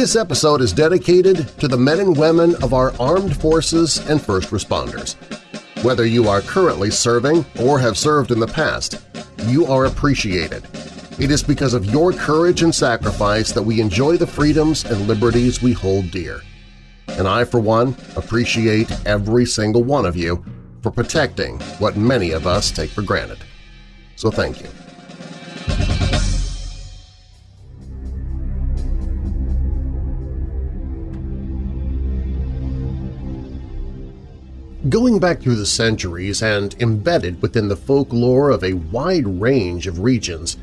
This episode is dedicated to the men and women of our armed forces and first responders. Whether you are currently serving or have served in the past, you are appreciated. It is because of your courage and sacrifice that we enjoy the freedoms and liberties we hold dear. And I, for one, appreciate every single one of you for protecting what many of us take for granted. So thank you. Going back through the centuries and embedded within the folklore of a wide range of regions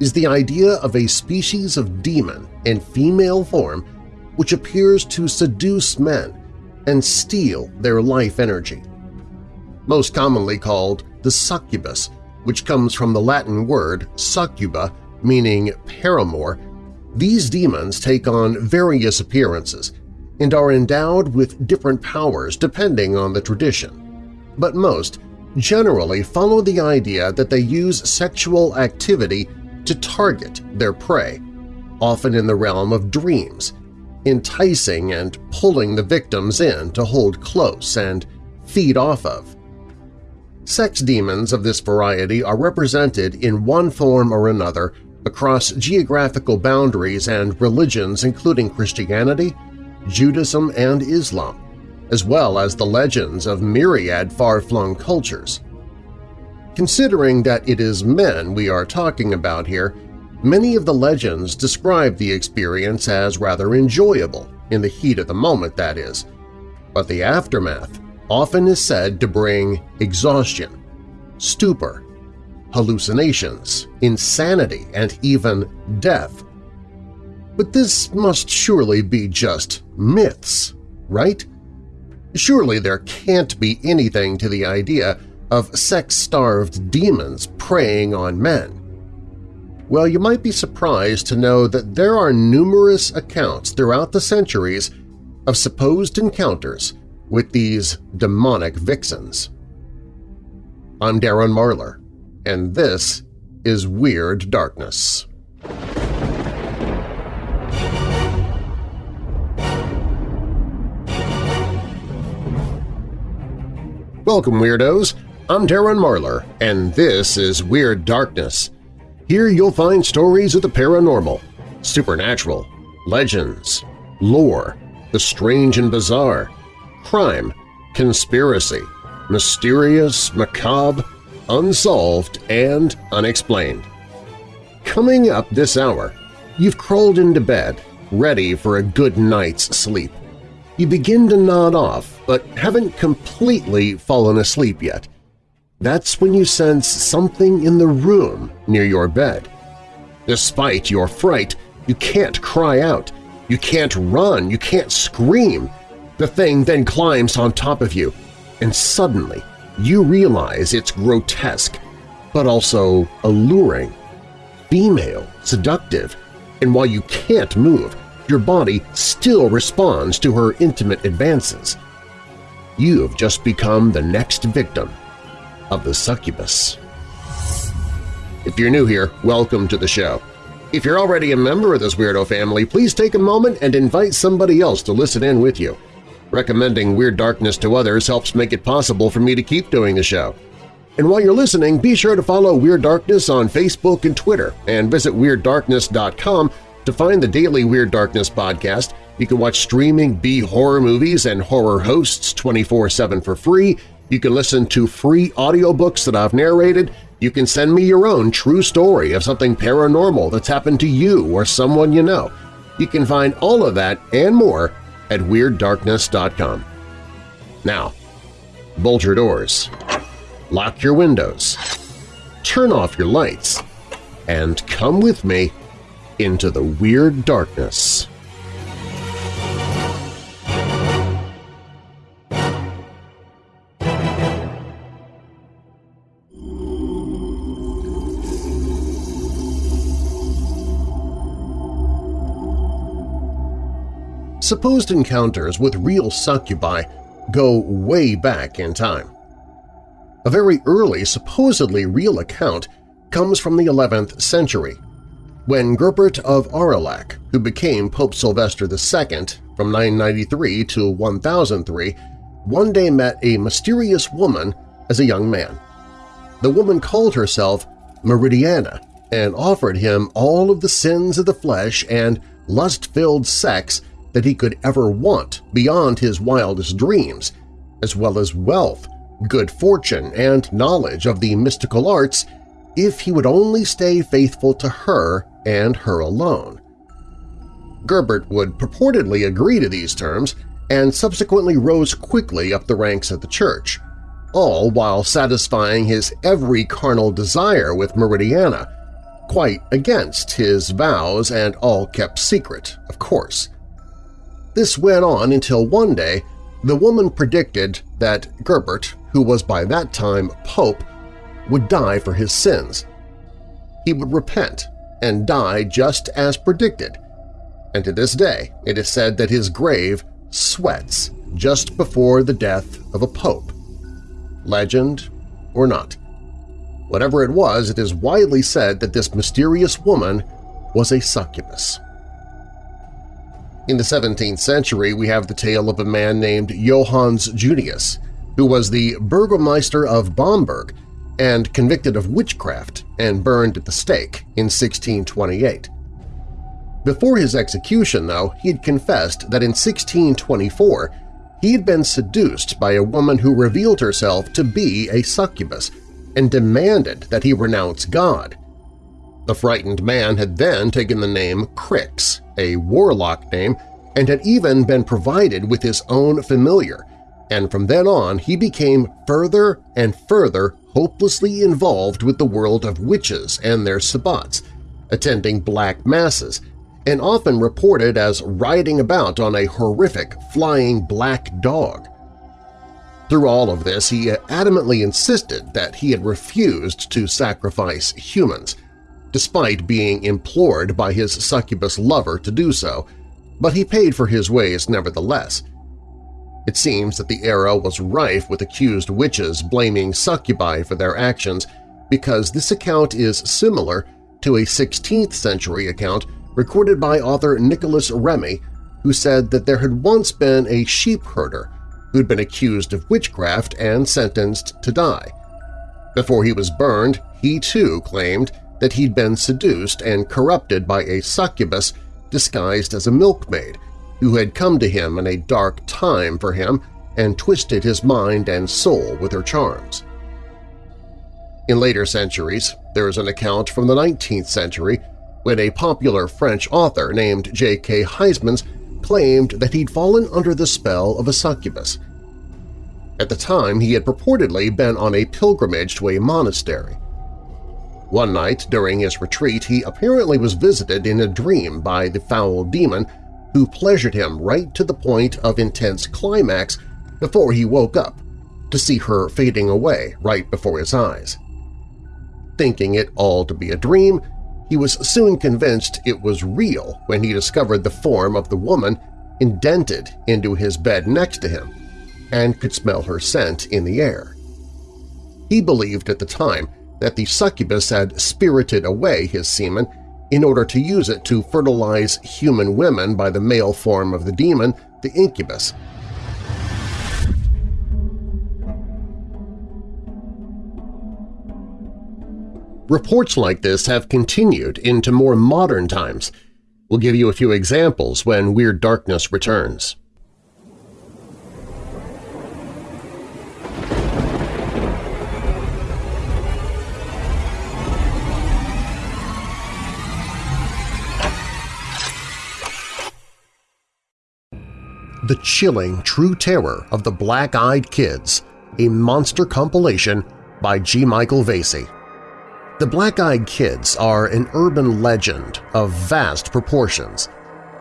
is the idea of a species of demon in female form which appears to seduce men and steal their life energy. Most commonly called the succubus, which comes from the Latin word succuba, meaning paramour, these demons take on various appearances and are endowed with different powers depending on the tradition. But most generally follow the idea that they use sexual activity to target their prey, often in the realm of dreams, enticing and pulling the victims in to hold close and feed off of. Sex demons of this variety are represented in one form or another across geographical boundaries and religions including Christianity, Judaism, and Islam, as well as the legends of myriad far-flung cultures. Considering that it is men we are talking about here, many of the legends describe the experience as rather enjoyable, in the heat of the moment, that is. But the aftermath often is said to bring exhaustion, stupor, hallucinations, insanity, and even death but this must surely be just myths, right? Surely there can't be anything to the idea of sex-starved demons preying on men. Well, you might be surprised to know that there are numerous accounts throughout the centuries of supposed encounters with these demonic vixens. I'm Darren Marlar, and this is Weird Darkness. Welcome, Weirdos! I'm Darren Marlar, and this is Weird Darkness. Here you'll find stories of the paranormal, supernatural, legends, lore, the strange and bizarre, crime, conspiracy, mysterious, macabre, unsolved, and unexplained. Coming up this hour, you've crawled into bed, ready for a good night's sleep. You begin to nod off, but haven't completely fallen asleep yet. That's when you sense something in the room near your bed. Despite your fright, you can't cry out, you can't run, you can't scream. The thing then climbs on top of you, and suddenly you realize it's grotesque, but also alluring, female, seductive, and while you can't move, your body still responds to her intimate advances. You've just become the next victim of the succubus. If you're new here, welcome to the show. If you're already a member of this weirdo family, please take a moment and invite somebody else to listen in with you. Recommending Weird Darkness to others helps make it possible for me to keep doing the show. And while you're listening, be sure to follow Weird Darkness on Facebook and Twitter and visit WeirdDarkness.com to find the daily Weird Darkness podcast, you can watch streaming B-horror movies and horror hosts 24-7 for free, you can listen to free audiobooks that I've narrated, you can send me your own true story of something paranormal that's happened to you or someone you know. You can find all of that and more at WeirdDarkness.com. Now, bolt your doors, lock your windows, turn off your lights, and come with me into the weird darkness. Supposed encounters with real succubi go way back in time. A very early, supposedly real account comes from the 11th century when Gerbert of Aurillac, who became Pope Sylvester II from 993 to 1003, one day met a mysterious woman as a young man. The woman called herself Meridiana and offered him all of the sins of the flesh and lust-filled sex that he could ever want beyond his wildest dreams, as well as wealth, good fortune, and knowledge of the mystical arts if he would only stay faithful to her and her alone. Gerbert would purportedly agree to these terms and subsequently rose quickly up the ranks of the church, all while satisfying his every carnal desire with Meridiana, quite against his vows and all kept secret, of course. This went on until one day the woman predicted that Gerbert, who was by that time Pope, would die for his sins. He would repent and die just as predicted, and to this day it is said that his grave sweats just before the death of a pope. Legend or not. Whatever it was, it is widely said that this mysterious woman was a succubus. In the 17th century, we have the tale of a man named Johannes Junius, who was the Burgomeister of Bamberg and convicted of witchcraft and burned at the stake in 1628. Before his execution, though, he had confessed that in 1624 he had been seduced by a woman who revealed herself to be a succubus and demanded that he renounce God. The frightened man had then taken the name Crix, a warlock name, and had even been provided with his own familiar, and from then on he became further and further hopelessly involved with the world of witches and their sabbats, attending black masses, and often reported as riding about on a horrific flying black dog. Through all of this, he adamantly insisted that he had refused to sacrifice humans, despite being implored by his succubus lover to do so, but he paid for his ways nevertheless. It seems that the era was rife with accused witches blaming succubi for their actions because this account is similar to a 16th century account recorded by author Nicholas Remy, who said that there had once been a sheep herder who'd been accused of witchcraft and sentenced to die. Before he was burned, he too claimed that he'd been seduced and corrupted by a succubus disguised as a milkmaid who had come to him in a dark time for him and twisted his mind and soul with her charms. In later centuries, there is an account from the 19th century when a popular French author named J.K. Huysmans claimed that he'd fallen under the spell of a succubus. At the time, he had purportedly been on a pilgrimage to a monastery. One night during his retreat, he apparently was visited in a dream by the foul demon who pleasured him right to the point of intense climax before he woke up to see her fading away right before his eyes. Thinking it all to be a dream, he was soon convinced it was real when he discovered the form of the woman indented into his bed next to him and could smell her scent in the air. He believed at the time that the succubus had spirited away his semen in order to use it to fertilize human women by the male form of the demon, the incubus, Reports like this have continued into more modern times. We'll give you a few examples when Weird Darkness returns. The Chilling True Terror of the Black-Eyed Kids, a monster compilation by G. Michael Vasey. The Black-Eyed Kids are an urban legend of vast proportions,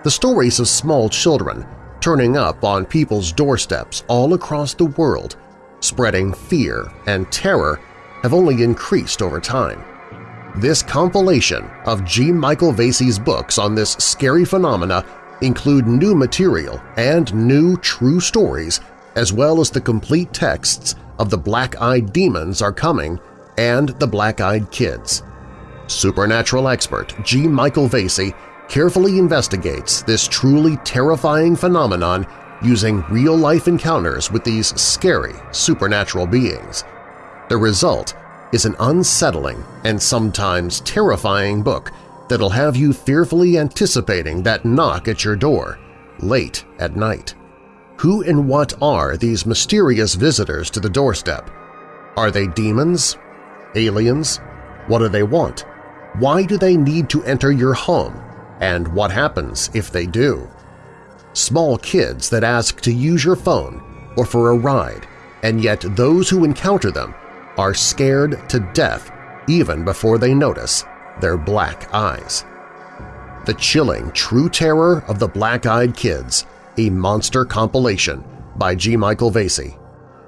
the stories of small children turning up on people's doorsteps all across the world, spreading fear and terror have only increased over time. This compilation of G. Michael Vasey's books on this scary phenomena include new material and new true stories as well as the complete texts of the Black-Eyed Demons are coming and the Black-Eyed Kids. supernatural expert G. Michael Vasey carefully investigates this truly terrifying phenomenon using real-life encounters with these scary supernatural beings. The result is an unsettling and sometimes terrifying book that'll have you fearfully anticipating that knock at your door late at night. Who and what are these mysterious visitors to the doorstep? Are they demons? Aliens? What do they want? Why do they need to enter your home? And what happens if they do? Small kids that ask to use your phone or for a ride, and yet those who encounter them are scared to death even before they notice their black eyes. The chilling true terror of the black-eyed kids, a monster compilation by G. Michael Vasey,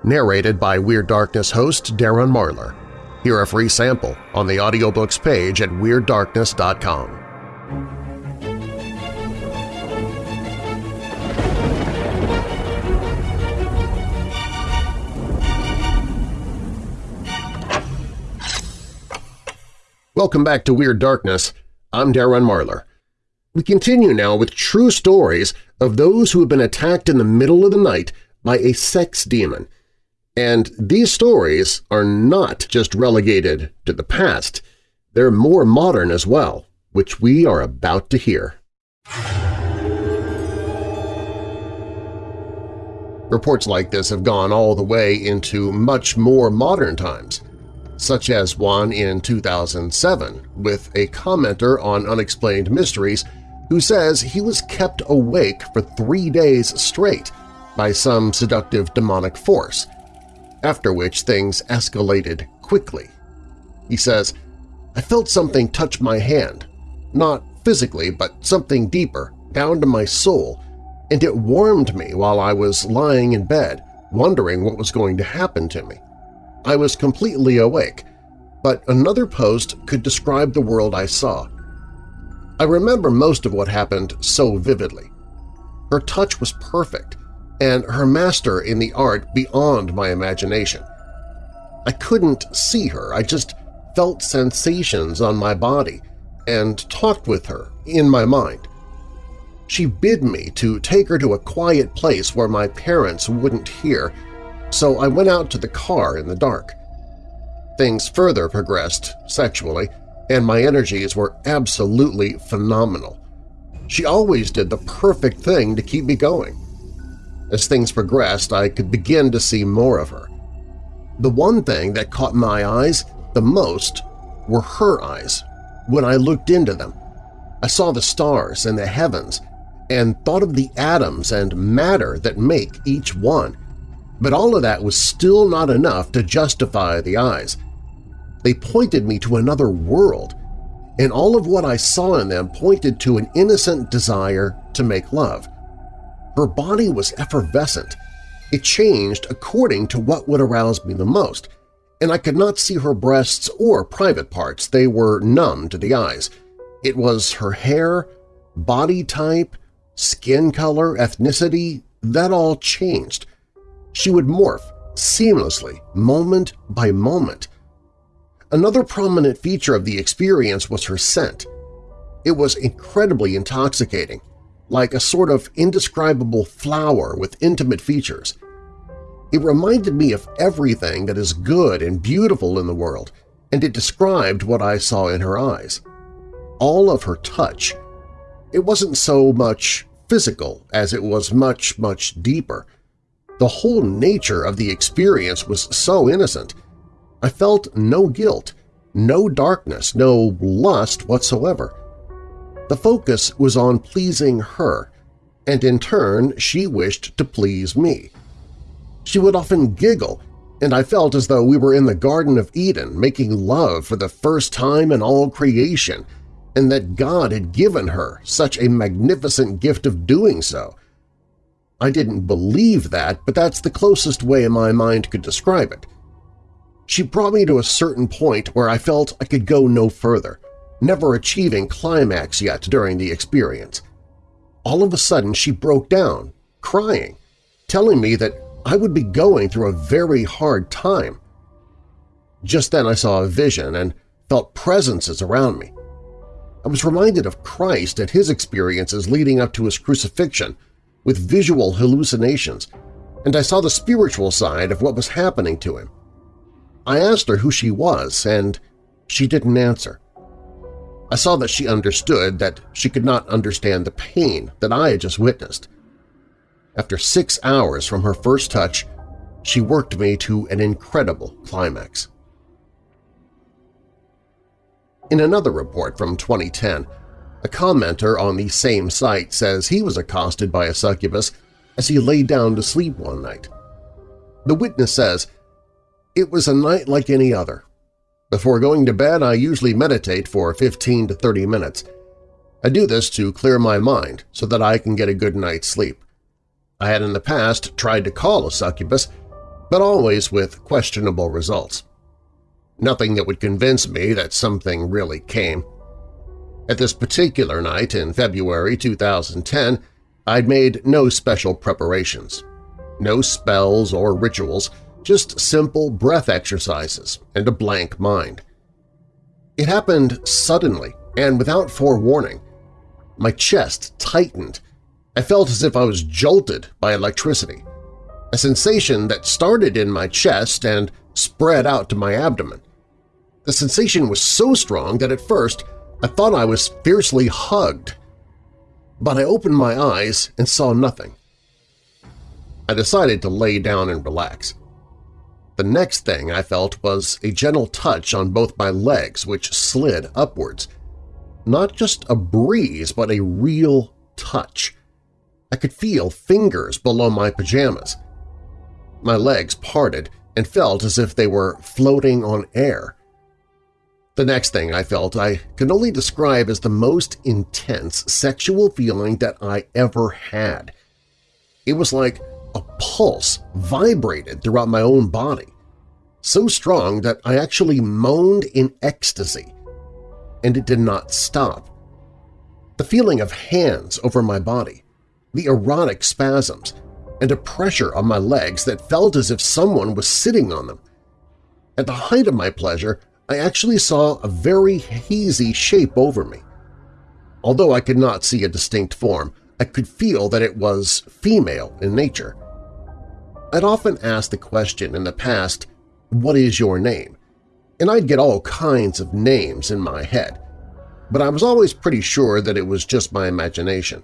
narrated by Weird Darkness host Darren Marlar. Hear a free sample on the audiobooks page at WeirdDarkness.com. Welcome back to Weird Darkness. I'm Darren Marlar. We continue now with true stories of those who have been attacked in the middle of the night by a sex demon – and these stories are not just relegated to the past, they're more modern as well, which we are about to hear. Reports like this have gone all the way into much more modern times, such as one in 2007 with a commenter on Unexplained Mysteries who says he was kept awake for three days straight by some seductive demonic force, after which things escalated quickly. He says, I felt something touch my hand, not physically but something deeper, down to my soul, and it warmed me while I was lying in bed, wondering what was going to happen to me. I was completely awake, but another post could describe the world I saw. I remember most of what happened so vividly. Her touch was perfect, and her master in the art beyond my imagination. I couldn't see her, I just felt sensations on my body and talked with her in my mind. She bid me to take her to a quiet place where my parents wouldn't hear, so I went out to the car in the dark. Things further progressed sexually, and my energies were absolutely phenomenal. She always did the perfect thing to keep me going. As things progressed, I could begin to see more of her. The one thing that caught my eyes the most were her eyes when I looked into them. I saw the stars and the heavens and thought of the atoms and matter that make each one, but all of that was still not enough to justify the eyes. They pointed me to another world, and all of what I saw in them pointed to an innocent desire to make love. Her body was effervescent. It changed according to what would arouse me the most, and I could not see her breasts or private parts. They were numb to the eyes. It was her hair, body type, skin color, ethnicity, that all changed. She would morph seamlessly, moment by moment. Another prominent feature of the experience was her scent. It was incredibly intoxicating, like a sort of indescribable flower with intimate features. It reminded me of everything that is good and beautiful in the world, and it described what I saw in her eyes. All of her touch. It wasn't so much physical as it was much, much deeper. The whole nature of the experience was so innocent. I felt no guilt, no darkness, no lust whatsoever. The focus was on pleasing her, and in turn she wished to please me. She would often giggle, and I felt as though we were in the Garden of Eden making love for the first time in all creation, and that God had given her such a magnificent gift of doing so. I didn't believe that, but that's the closest way my mind could describe it. She brought me to a certain point where I felt I could go no further never achieving climax yet during the experience. All of a sudden she broke down, crying, telling me that I would be going through a very hard time. Just then I saw a vision and felt presences around me. I was reminded of Christ and his experiences leading up to his crucifixion, with visual hallucinations, and I saw the spiritual side of what was happening to him. I asked her who she was, and she didn't answer. I saw that she understood that she could not understand the pain that I had just witnessed. After six hours from her first touch, she worked me to an incredible climax. In another report from 2010, a commenter on the same site says he was accosted by a succubus as he lay down to sleep one night. The witness says, It was a night like any other. Before going to bed, I usually meditate for 15 to 30 minutes. I do this to clear my mind so that I can get a good night's sleep. I had in the past tried to call a succubus, but always with questionable results. Nothing that would convince me that something really came. At this particular night in February 2010, I'd made no special preparations. No spells or rituals, just simple breath exercises and a blank mind. It happened suddenly and without forewarning. My chest tightened. I felt as if I was jolted by electricity, a sensation that started in my chest and spread out to my abdomen. The sensation was so strong that at first I thought I was fiercely hugged. But I opened my eyes and saw nothing. I decided to lay down and relax. The next thing I felt was a gentle touch on both my legs which slid upwards. Not just a breeze, but a real touch. I could feel fingers below my pajamas. My legs parted and felt as if they were floating on air. The next thing I felt I can only describe as the most intense sexual feeling that I ever had. It was like a pulse vibrated throughout my own body, so strong that I actually moaned in ecstasy, and it did not stop. The feeling of hands over my body, the erotic spasms, and a pressure on my legs that felt as if someone was sitting on them. At the height of my pleasure, I actually saw a very hazy shape over me. Although I could not see a distinct form, I could feel that it was female in nature. I'd often asked the question in the past, what is your name? And I'd get all kinds of names in my head, but I was always pretty sure that it was just my imagination.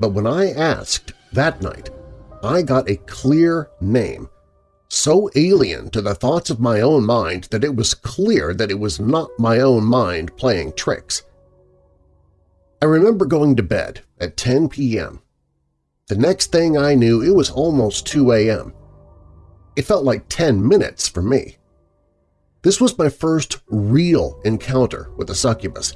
But when I asked that night, I got a clear name, so alien to the thoughts of my own mind that it was clear that it was not my own mind playing tricks. I remember going to bed at 10 p.m. The next thing I knew, it was almost 2 a.m. It felt like 10 minutes for me. This was my first real encounter with a succubus,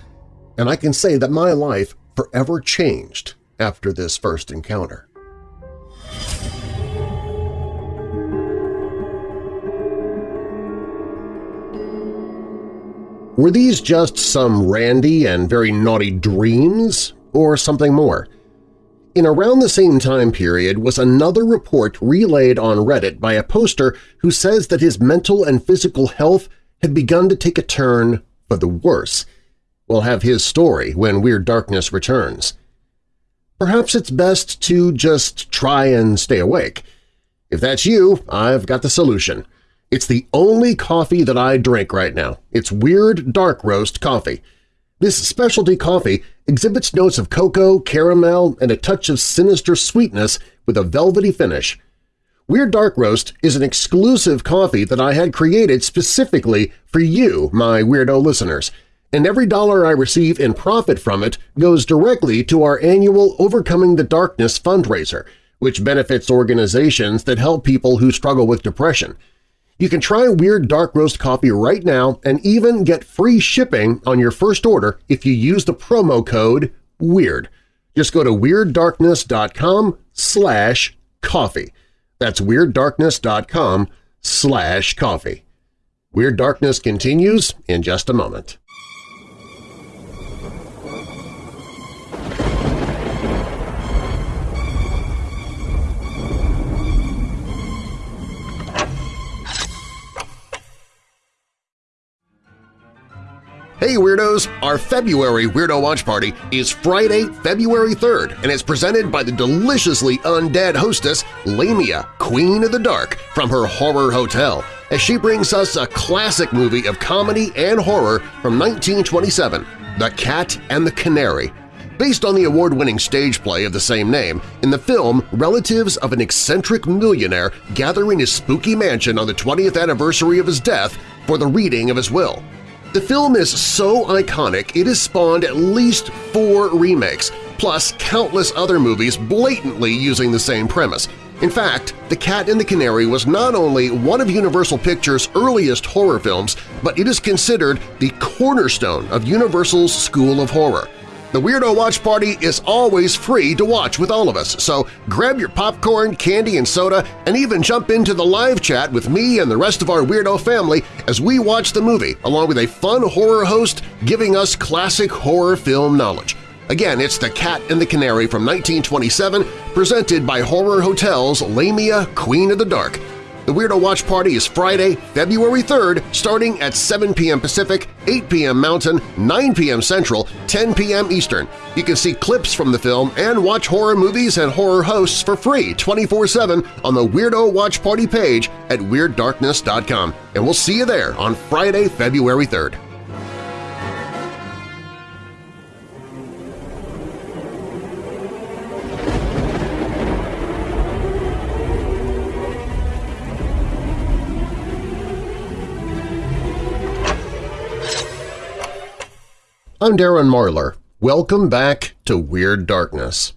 and I can say that my life forever changed after this first encounter. Were these just some randy and very naughty dreams, or something more? In around the same time period was another report relayed on Reddit by a poster who says that his mental and physical health had begun to take a turn for the worse. We'll have his story when Weird Darkness returns. Perhaps it's best to just try and stay awake. If that's you, I've got the solution. It's the only coffee that I drink right now. It's Weird Dark Roast coffee. This specialty coffee exhibits notes of cocoa, caramel, and a touch of sinister sweetness with a velvety finish. Weird Dark Roast is an exclusive coffee that I had created specifically for you, my weirdo listeners, and every dollar I receive in profit from it goes directly to our annual Overcoming the Darkness fundraiser, which benefits organizations that help people who struggle with depression. You can try Weird Dark Roast coffee right now and even get free shipping on your first order if you use the promo code WEIRD. Just go to WeirdDarkness.com slash coffee. That's WeirdDarkness.com slash coffee. Weird Darkness continues in just a moment. Hey Weirdos! Our February Weirdo Watch Party is Friday, February 3rd, and it's presented by the deliciously undead hostess Lamia, Queen of the Dark, from her Horror Hotel, as she brings us a classic movie of comedy and horror from 1927, The Cat and the Canary. Based on the award-winning stage play of the same name, in the film, relatives of an eccentric millionaire gather in his spooky mansion on the 20th anniversary of his death for the reading of his will. The film is so iconic it has spawned at least four remakes, plus countless other movies blatantly using the same premise. In fact, The Cat and the Canary was not only one of Universal Pictures' earliest horror films, but it is considered the cornerstone of Universal's School of Horror. The Weirdo Watch Party is always free to watch with all of us, so grab your popcorn, candy, and soda, and even jump into the live chat with me and the rest of our Weirdo family as we watch the movie, along with a fun horror host giving us classic horror film knowledge. Again, it's The Cat and the Canary from 1927, presented by Horror Hotel's Lamia Queen of the Dark. The Weirdo Watch Party is Friday, February 3rd, starting at 7 p.m. Pacific, 8 p.m. Mountain, 9 p.m. Central, 10 p.m. Eastern. You can see clips from the film and watch horror movies and horror hosts for free 24-7 on the Weirdo Watch Party page at WeirdDarkness.com. And we'll see you there on Friday, February 3rd. I'm Darren Marlar. Welcome back to Weird Darkness.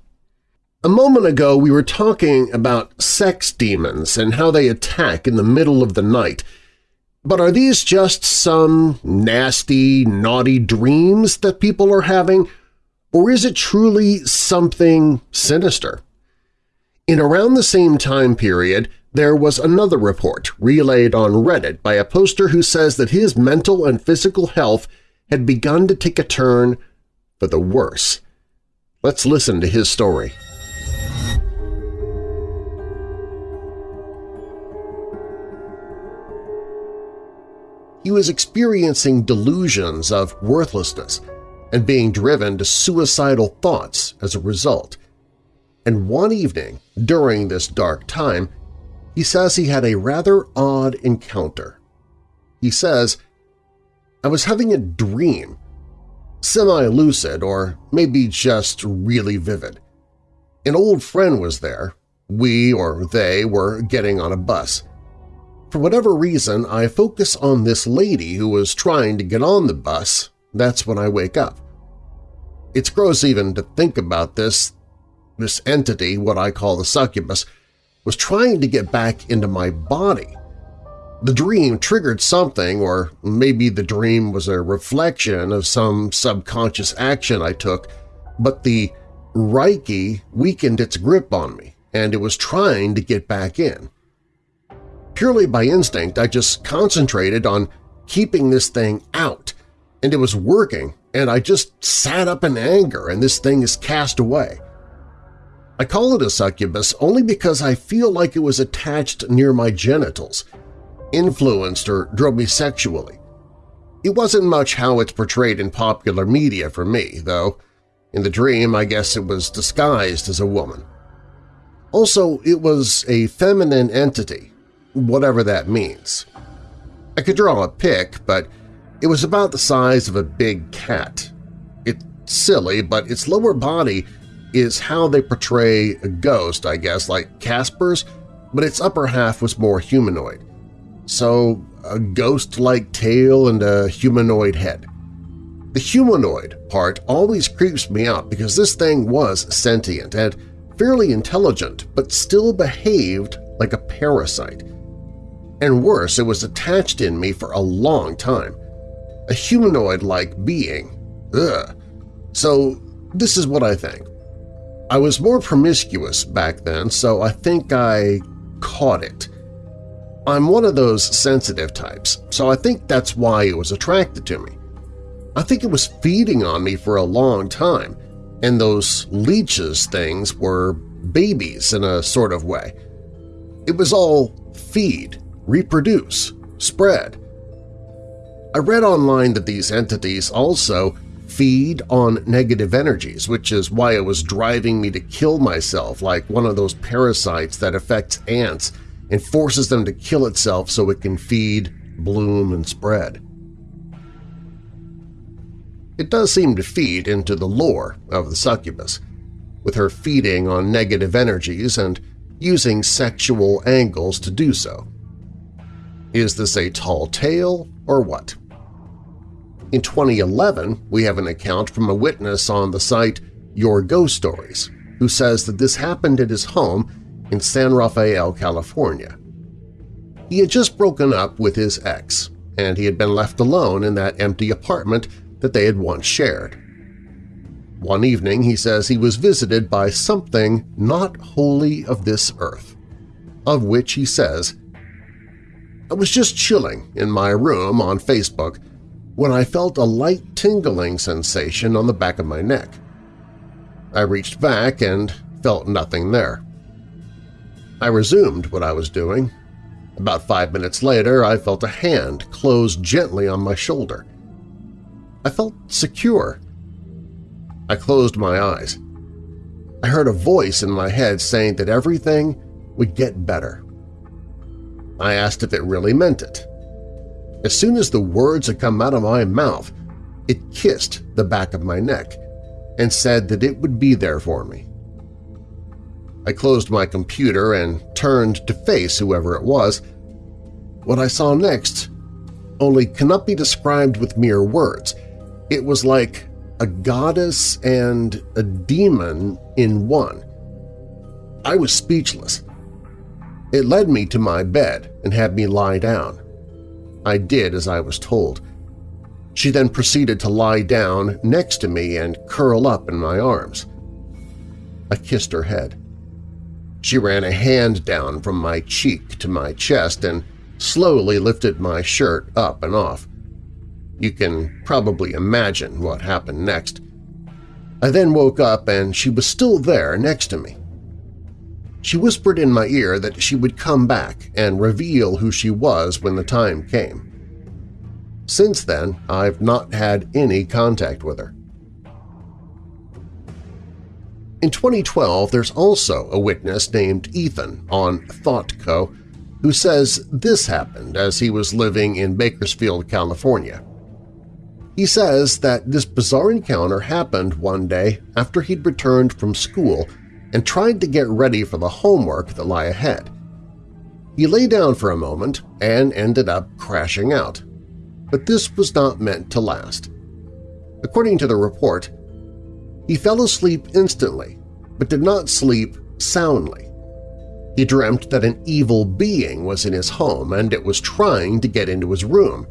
A moment ago we were talking about sex demons and how they attack in the middle of the night. But are these just some nasty, naughty dreams that people are having, or is it truly something sinister? In around the same time period, there was another report relayed on Reddit by a poster who says that his mental and physical health had begun to take a turn for the worse. Let's listen to his story. He was experiencing delusions of worthlessness and being driven to suicidal thoughts as a result. And one evening, during this dark time, he says he had a rather odd encounter. He says I was having a dream, semi-lucid or maybe just really vivid. An old friend was there. We or they were getting on a bus. For whatever reason, I focus on this lady who was trying to get on the bus. That's when I wake up. It's gross even to think about this. This entity, what I call the succubus, was trying to get back into my body. The dream triggered something, or maybe the dream was a reflection of some subconscious action I took, but the Reiki weakened its grip on me, and it was trying to get back in. Purely by instinct, I just concentrated on keeping this thing out, and it was working, and I just sat up in anger and this thing is cast away. I call it a succubus only because I feel like it was attached near my genitals – influenced or drove me sexually. It wasn't much how it's portrayed in popular media for me, though. In the dream, I guess it was disguised as a woman. Also, it was a feminine entity, whatever that means. I could draw a pic, but it was about the size of a big cat. It's silly, but its lower body is how they portray a ghost, I guess, like Casper's, but its upper half was more humanoid so a ghost-like tail and a humanoid head. The humanoid part always creeps me out because this thing was sentient and fairly intelligent but still behaved like a parasite. And worse, it was attached in me for a long time. A humanoid-like being. Ugh. So this is what I think. I was more promiscuous back then, so I think I caught it. I'm one of those sensitive types, so I think that's why it was attracted to me. I think it was feeding on me for a long time, and those leeches things were babies in a sort of way. It was all feed, reproduce, spread. I read online that these entities also feed on negative energies, which is why it was driving me to kill myself like one of those parasites that affects ants and forces them to kill itself so it can feed, bloom, and spread. It does seem to feed into the lore of the succubus, with her feeding on negative energies and using sexual angles to do so. Is this a tall tale or what? In 2011, we have an account from a witness on the site Your Ghost Stories, who says that this happened at his home in San Rafael, California. He had just broken up with his ex, and he had been left alone in that empty apartment that they had once shared. One evening he says he was visited by something not wholly of this earth, of which he says, I was just chilling in my room on Facebook when I felt a light tingling sensation on the back of my neck. I reached back and felt nothing there. I resumed what I was doing. About five minutes later, I felt a hand close gently on my shoulder. I felt secure. I closed my eyes. I heard a voice in my head saying that everything would get better. I asked if it really meant it. As soon as the words had come out of my mouth, it kissed the back of my neck and said that it would be there for me. I closed my computer and turned to face whoever it was. What I saw next only cannot be described with mere words. It was like a goddess and a demon in one. I was speechless. It led me to my bed and had me lie down. I did as I was told. She then proceeded to lie down next to me and curl up in my arms. I kissed her head. She ran a hand down from my cheek to my chest and slowly lifted my shirt up and off. You can probably imagine what happened next. I then woke up and she was still there next to me. She whispered in my ear that she would come back and reveal who she was when the time came. Since then, I've not had any contact with her. In 2012, there's also a witness named Ethan on ThoughtCo who says this happened as he was living in Bakersfield, California. He says that this bizarre encounter happened one day after he'd returned from school and tried to get ready for the homework that lay ahead. He lay down for a moment and ended up crashing out. But this was not meant to last. According to the report, he fell asleep instantly, but did not sleep soundly. He dreamt that an evil being was in his home and it was trying to get into his room,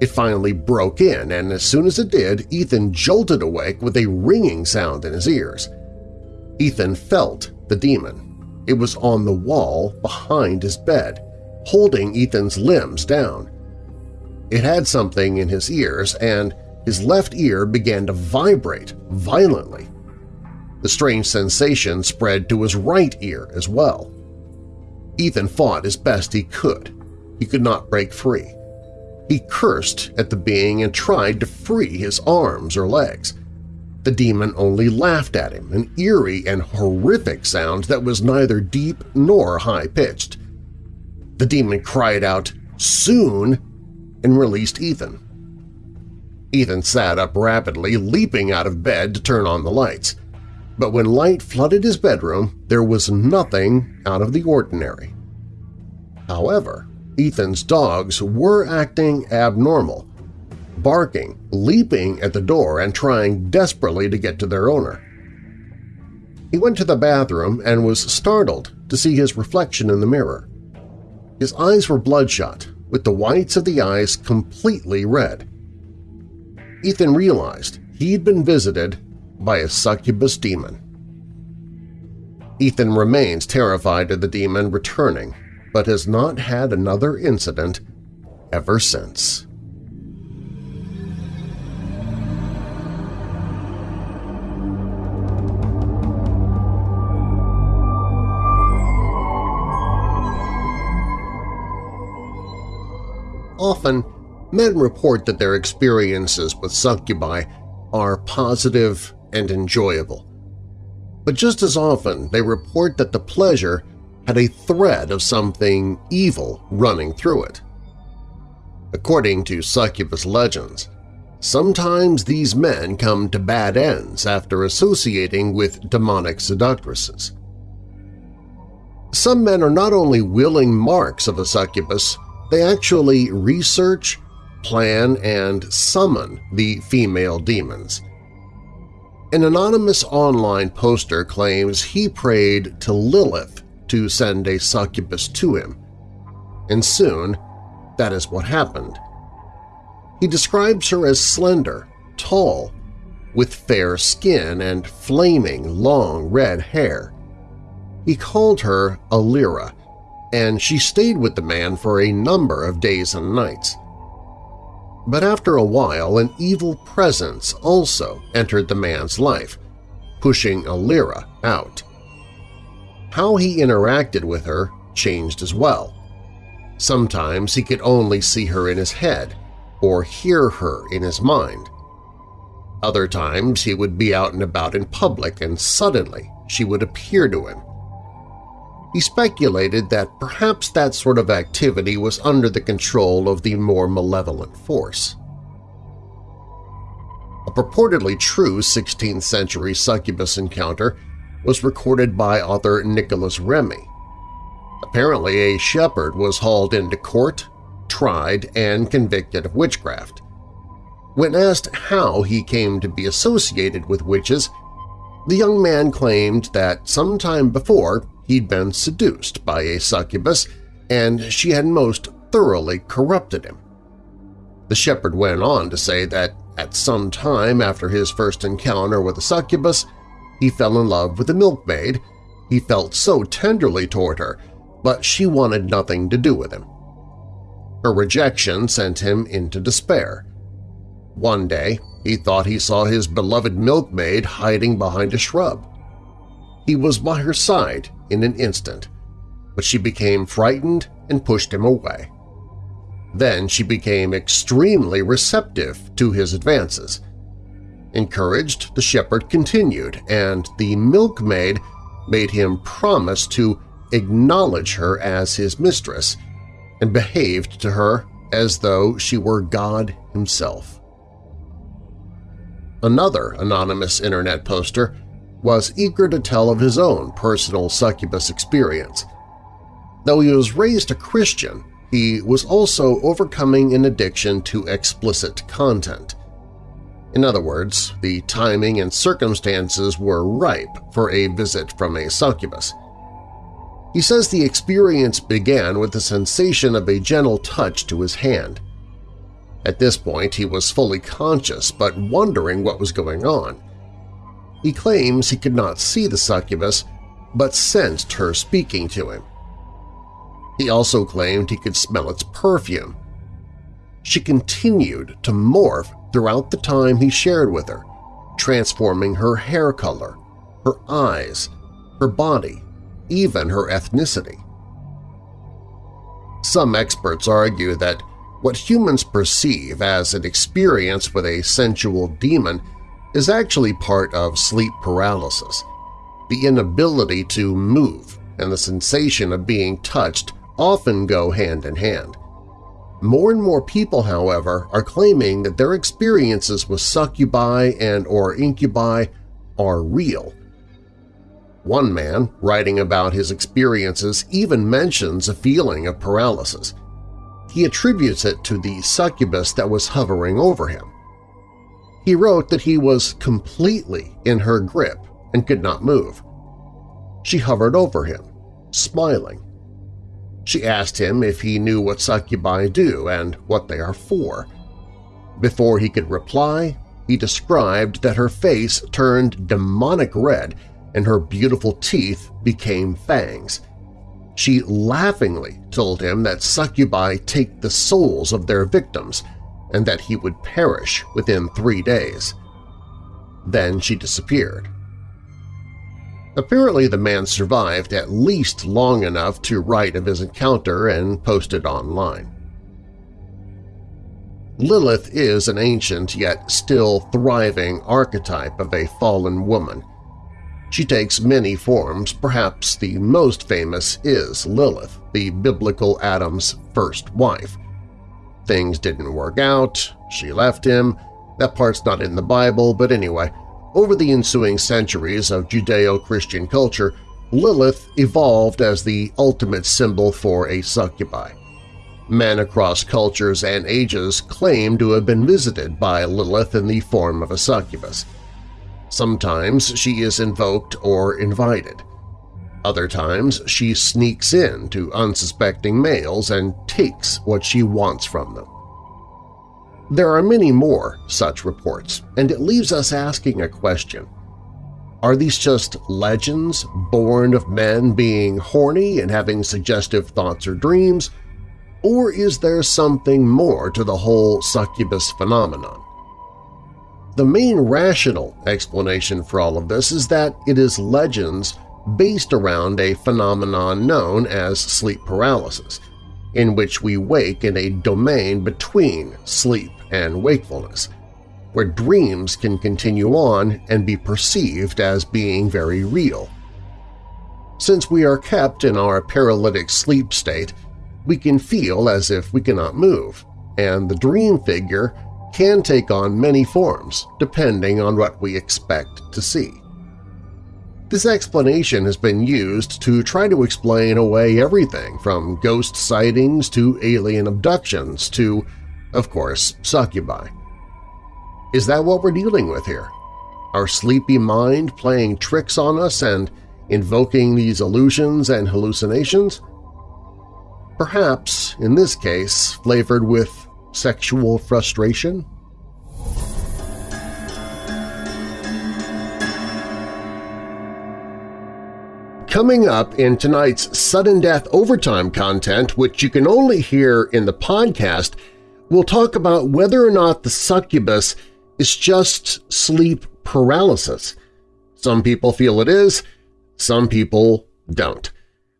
it finally broke in, and as soon as it did, Ethan jolted awake with a ringing sound in his ears. Ethan felt the demon. It was on the wall behind his bed, holding Ethan's limbs down. It had something in his ears, and his left ear began to vibrate violently. The strange sensation spread to his right ear as well. Ethan fought as best he could. He could not break free. He cursed at the being and tried to free his arms or legs. The demon only laughed at him, an eerie and horrific sound that was neither deep nor high-pitched. The demon cried out, "Soon!" and released Ethan. Ethan sat up rapidly, leaping out of bed to turn on the lights. But when light flooded his bedroom, there was nothing out of the ordinary. However, Ethan's dogs were acting abnormal, barking, leaping at the door, and trying desperately to get to their owner. He went to the bathroom and was startled to see his reflection in the mirror. His eyes were bloodshot, with the whites of the eyes completely red. Ethan realized he'd been visited by a succubus demon. Ethan remains terrified of the demon returning but has not had another incident ever since. Often, Men report that their experiences with succubi are positive and enjoyable. But just as often, they report that the pleasure had a thread of something evil running through it. According to succubus legends, sometimes these men come to bad ends after associating with demonic seductresses. Some men are not only willing marks of a succubus, they actually research, plan, and summon the female demons. An anonymous online poster claims he prayed to Lilith to send a succubus to him, and soon that is what happened. He describes her as slender, tall, with fair skin and flaming long red hair. He called her Alira, and she stayed with the man for a number of days and nights. But after a while, an evil presence also entered the man's life, pushing Alira out. How he interacted with her changed as well. Sometimes he could only see her in his head or hear her in his mind. Other times he would be out and about in public and suddenly she would appear to him. He speculated that perhaps that sort of activity was under the control of the more malevolent force. A purportedly true 16th-century succubus encounter was recorded by author Nicholas Remy. Apparently a shepherd was hauled into court, tried, and convicted of witchcraft. When asked how he came to be associated with witches, the young man claimed that sometime before he'd been seduced by a succubus and she had most thoroughly corrupted him. The shepherd went on to say that at some time after his first encounter with a succubus, he fell in love with a milkmaid. He felt so tenderly toward her, but she wanted nothing to do with him. Her rejection sent him into despair. One day, he thought he saw his beloved milkmaid hiding behind a shrub. He was by her side in an instant, but she became frightened and pushed him away. Then she became extremely receptive to his advances. Encouraged, the shepherd continued, and the milkmaid made him promise to acknowledge her as his mistress and behaved to her as though she were God himself. Another anonymous internet poster was eager to tell of his own personal succubus experience. Though he was raised a Christian, he was also overcoming an addiction to explicit content. In other words, the timing and circumstances were ripe for a visit from a succubus. He says the experience began with the sensation of a gentle touch to his hand. At this point he was fully conscious but wondering what was going on. He claims he could not see the succubus, but sensed her speaking to him. He also claimed he could smell its perfume. She continued to morph throughout the time he shared with her, transforming her hair color, her eyes, her body, even her ethnicity. Some experts argue that what humans perceive as an experience with a sensual demon is actually part of sleep paralysis. The inability to move and the sensation of being touched often go hand in hand. More and more people, however, are claiming that their experiences with succubi and or incubi are real. One man, writing about his experiences, even mentions a feeling of paralysis. He attributes it to the succubus that was hovering over him. He wrote that he was completely in her grip and could not move. She hovered over him, smiling. She asked him if he knew what succubi do and what they are for. Before he could reply, he described that her face turned demonic red and her beautiful teeth became fangs. She laughingly told him that succubi take the souls of their victims and that he would perish within three days. Then she disappeared. Apparently the man survived at least long enough to write of his encounter and post it online. Lilith is an ancient yet still thriving archetype of a fallen woman. She takes many forms, perhaps the most famous is Lilith, the biblical Adam's first wife. Things didn't work out, she left him, that part's not in the Bible, but anyway, over the ensuing centuries of Judeo-Christian culture, Lilith evolved as the ultimate symbol for a succubi. Men across cultures and ages claim to have been visited by Lilith in the form of a succubus. Sometimes she is invoked or invited. Other times she sneaks in to unsuspecting males and takes what she wants from them. There are many more such reports, and it leaves us asking a question. Are these just legends born of men being horny and having suggestive thoughts or dreams, or is there something more to the whole succubus phenomenon? The main rational explanation for all of this is that it is legends based around a phenomenon known as sleep paralysis, in which we wake in a domain between sleep and wakefulness, where dreams can continue on and be perceived as being very real. Since we are kept in our paralytic sleep state, we can feel as if we cannot move, and the dream figure can take on many forms depending on what we expect to see. This explanation has been used to try to explain away everything from ghost sightings to alien abductions to, of course, succubi. Is that what we're dealing with here? Our sleepy mind playing tricks on us and invoking these illusions and hallucinations? Perhaps, in this case, flavored with sexual frustration? Coming up in tonight's Sudden Death Overtime content, which you can only hear in the podcast, we'll talk about whether or not the succubus is just sleep paralysis. Some people feel it is, some people don't.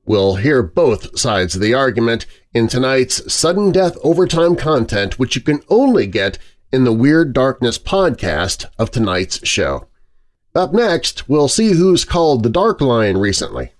We'll hear both sides of the argument in tonight's Sudden Death Overtime content, which you can only get in the Weird Darkness podcast of tonight's show. Up next, we'll see who's called the Dark Line recently.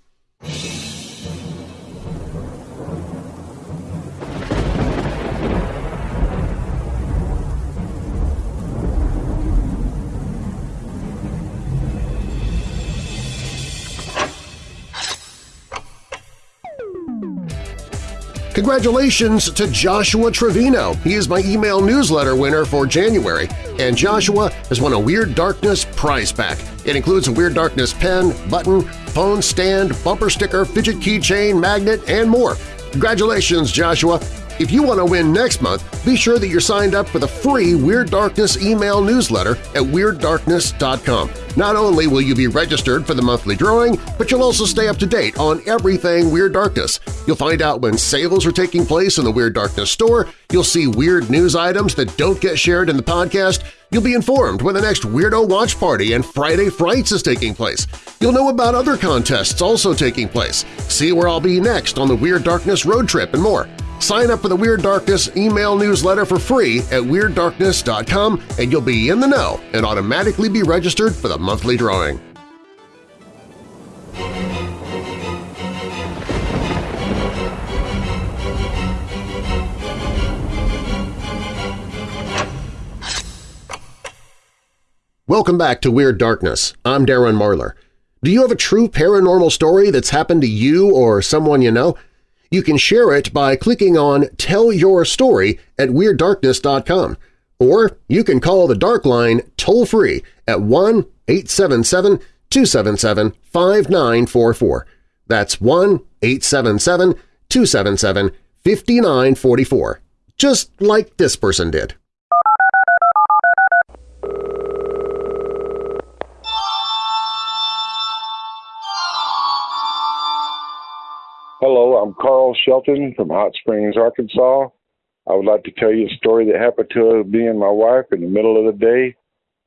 Congratulations to Joshua Trevino. He is my email newsletter winner for January, and Joshua has won a Weird Darkness prize pack. It includes a Weird Darkness pen, button, phone stand, bumper sticker, fidget keychain, magnet, and more. Congratulations, Joshua! If you want to win next month, be sure that you're signed up for the free Weird Darkness email newsletter at WeirdDarkness.com. Not only will you be registered for the monthly drawing, but you'll also stay up to date on everything Weird Darkness. You'll find out when sales are taking place in the Weird Darkness store, you'll see weird news items that don't get shared in the podcast, You'll be informed when the next Weirdo Watch Party and Friday Frights is taking place. You'll know about other contests also taking place, see where I'll be next on the Weird Darkness road trip, and more. Sign up for the Weird Darkness email newsletter for free at WeirdDarkness.com and you'll be in the know and automatically be registered for the monthly drawing. Welcome back to Weird Darkness. I'm Darren Marlar. Do you have a true paranormal story that's happened to you or someone you know? You can share it by clicking on Tell Your Story at WeirdDarkness.com, or you can call the Dark Line toll-free at 1-877-277-5944. That's 1-877-277-5944, just like this person did. I'm Carl Shelton from Hot Springs, Arkansas. I would like to tell you a story that happened to me and my wife in the middle of the day.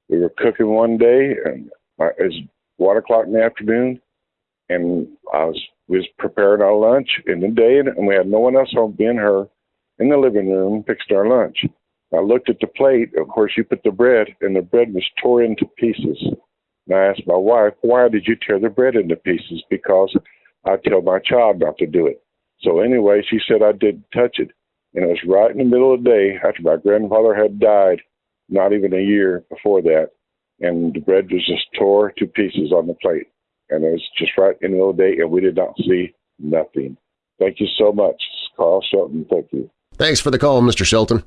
We were cooking one day, and uh, it was one o'clock in the afternoon, and I was was preparing our lunch in the day, and we had no one else home, being her, in the living room fixing our lunch. I looked at the plate. Of course, you put the bread, and the bread was torn into pieces. And I asked my wife, why did you tear the bread into pieces? Because I tell my child not to do it. So anyway, she said I didn't touch it. And it was right in the middle of the day after my grandfather had died, not even a year before that. And the bread was just tore to pieces on the plate. And it was just right in the middle of the day, and we did not see nothing. Thank you so much, Carl Shelton. Thank you. Thanks for the call, Mr. Shelton.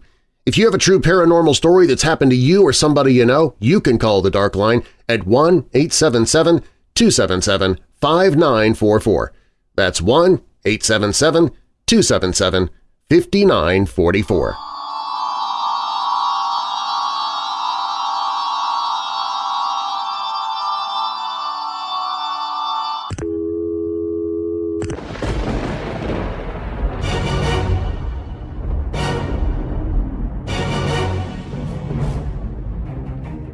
If you have a true paranormal story that's happened to you or somebody you know, you can call the Dark Line at 1-877-277-5944. That's 1-877-277-5944.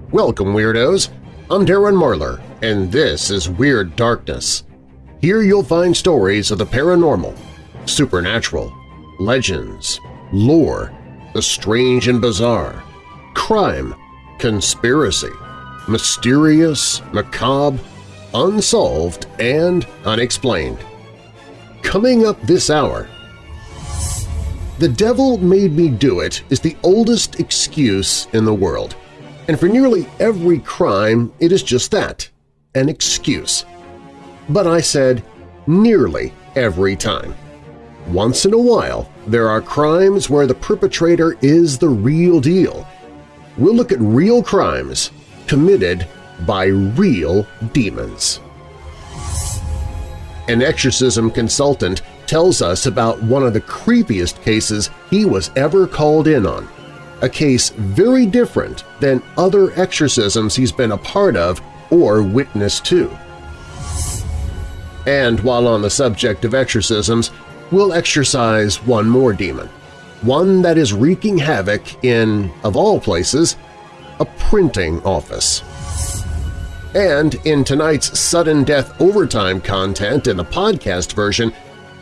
Welcome, Weirdos! I'm Darren Marlar, and this is Weird Darkness. Here you'll find stories of the paranormal, supernatural, legends, lore, the strange and bizarre, crime, conspiracy, mysterious, macabre, unsolved, and unexplained. Coming up this hour, The Devil Made Me Do It is the oldest excuse in the world – and for nearly every crime, it is just that, an excuse. But I said nearly every time. Once in a while, there are crimes where the perpetrator is the real deal. We'll look at real crimes committed by real demons. An exorcism consultant tells us about one of the creepiest cases he was ever called in on a case very different than other exorcisms he's been a part of or witness to. And while on the subject of exorcisms, we'll exorcise one more demon, one that is wreaking havoc in, of all places, a printing office. And in tonight's Sudden Death Overtime content in the podcast version,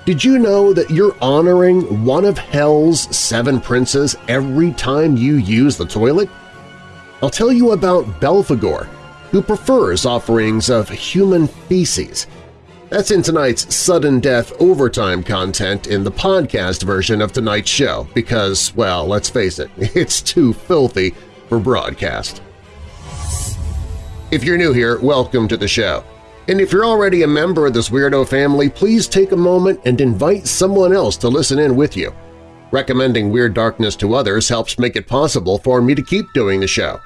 did you know that you're honoring one of Hell's seven princes every time you use the toilet? I'll tell you about Belphegor, who prefers offerings of human feces. That's in tonight's Sudden Death Overtime content in the podcast version of tonight's show because, well, let's face it, it's too filthy for broadcast. If you're new here, welcome to the show. And if you're already a member of this weirdo family, please take a moment and invite someone else to listen in with you. Recommending Weird Darkness to others helps make it possible for me to keep doing the show.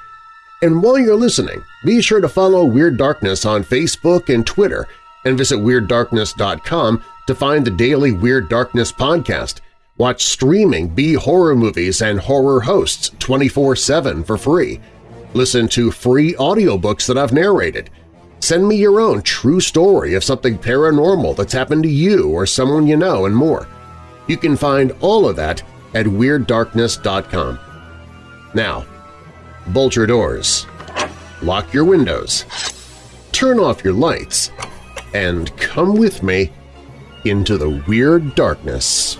And while you're listening, be sure to follow Weird Darkness on Facebook and Twitter and visit WeirdDarkness.com to find the daily Weird Darkness podcast. Watch streaming B-horror movies and horror hosts 24-7 for free. Listen to free audiobooks that I've narrated – Send me your own true story of something paranormal that's happened to you or someone you know and more. You can find all of that at WeirdDarkness.com. Now, bolt your doors, lock your windows, turn off your lights, and come with me into the Weird Darkness.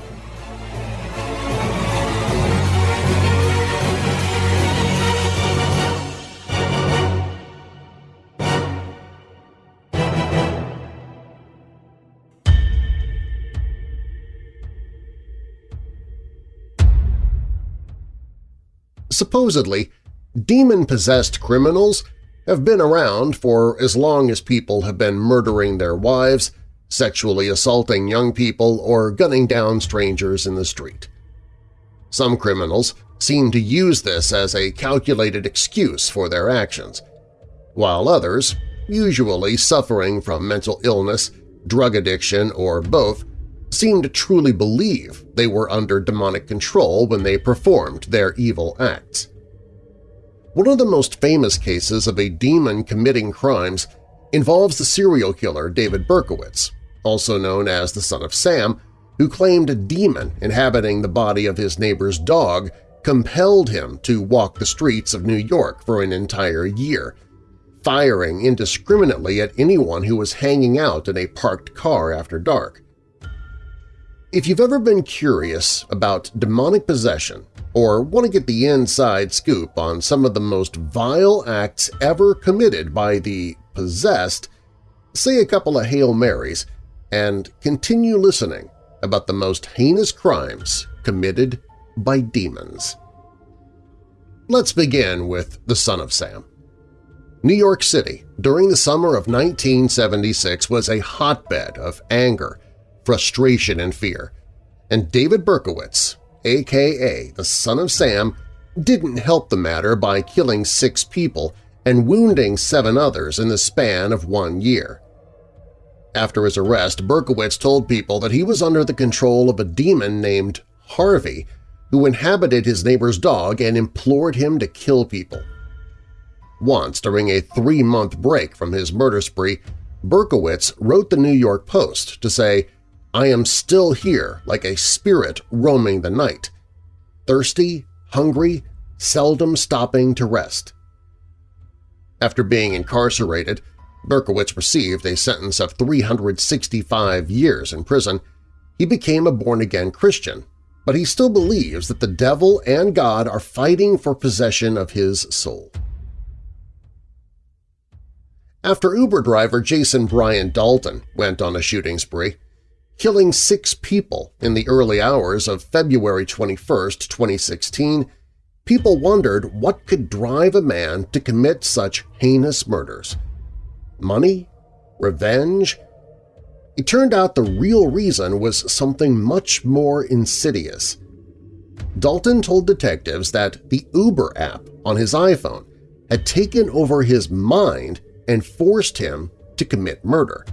Supposedly, demon-possessed criminals have been around for as long as people have been murdering their wives, sexually assaulting young people, or gunning down strangers in the street. Some criminals seem to use this as a calculated excuse for their actions, while others, usually suffering from mental illness, drug addiction, or both, seem to truly believe they were under demonic control when they performed their evil acts. One of the most famous cases of a demon committing crimes involves the serial killer David Berkowitz, also known as the Son of Sam, who claimed a demon inhabiting the body of his neighbor's dog compelled him to walk the streets of New York for an entire year, firing indiscriminately at anyone who was hanging out in a parked car after dark. If you've ever been curious about demonic possession or want to get the inside scoop on some of the most vile acts ever committed by the possessed, say a couple of Hail Marys and continue listening about the most heinous crimes committed by demons. Let's begin with the Son of Sam. New York City during the summer of 1976 was a hotbed of anger, frustration, and fear, and David Berkowitz, aka the Son of Sam, didn't help the matter by killing six people and wounding seven others in the span of one year. After his arrest, Berkowitz told people that he was under the control of a demon named Harvey who inhabited his neighbor's dog and implored him to kill people. Once, during a three-month break from his murder spree, Berkowitz wrote the New York Post to say, I am still here like a spirit roaming the night, thirsty, hungry, seldom stopping to rest. After being incarcerated, Berkowitz received a sentence of 365 years in prison. He became a born-again Christian, but he still believes that the devil and God are fighting for possession of his soul. After Uber driver Jason Brian Dalton went on a shooting spree, killing six people in the early hours of February 21, 2016, people wondered what could drive a man to commit such heinous murders. Money? Revenge? It turned out the real reason was something much more insidious. Dalton told detectives that the Uber app on his iPhone had taken over his mind and forced him to commit murder.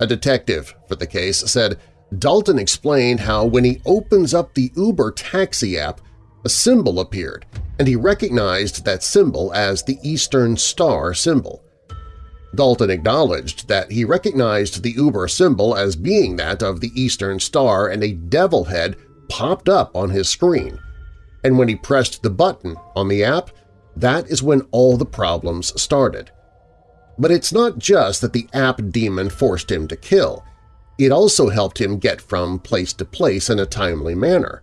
A detective for the case said Dalton explained how when he opens up the Uber taxi app, a symbol appeared, and he recognized that symbol as the Eastern Star symbol. Dalton acknowledged that he recognized the Uber symbol as being that of the Eastern Star and a devil head popped up on his screen. And when he pressed the button on the app, that is when all the problems started. But it's not just that the app demon forced him to kill. It also helped him get from place to place in a timely manner.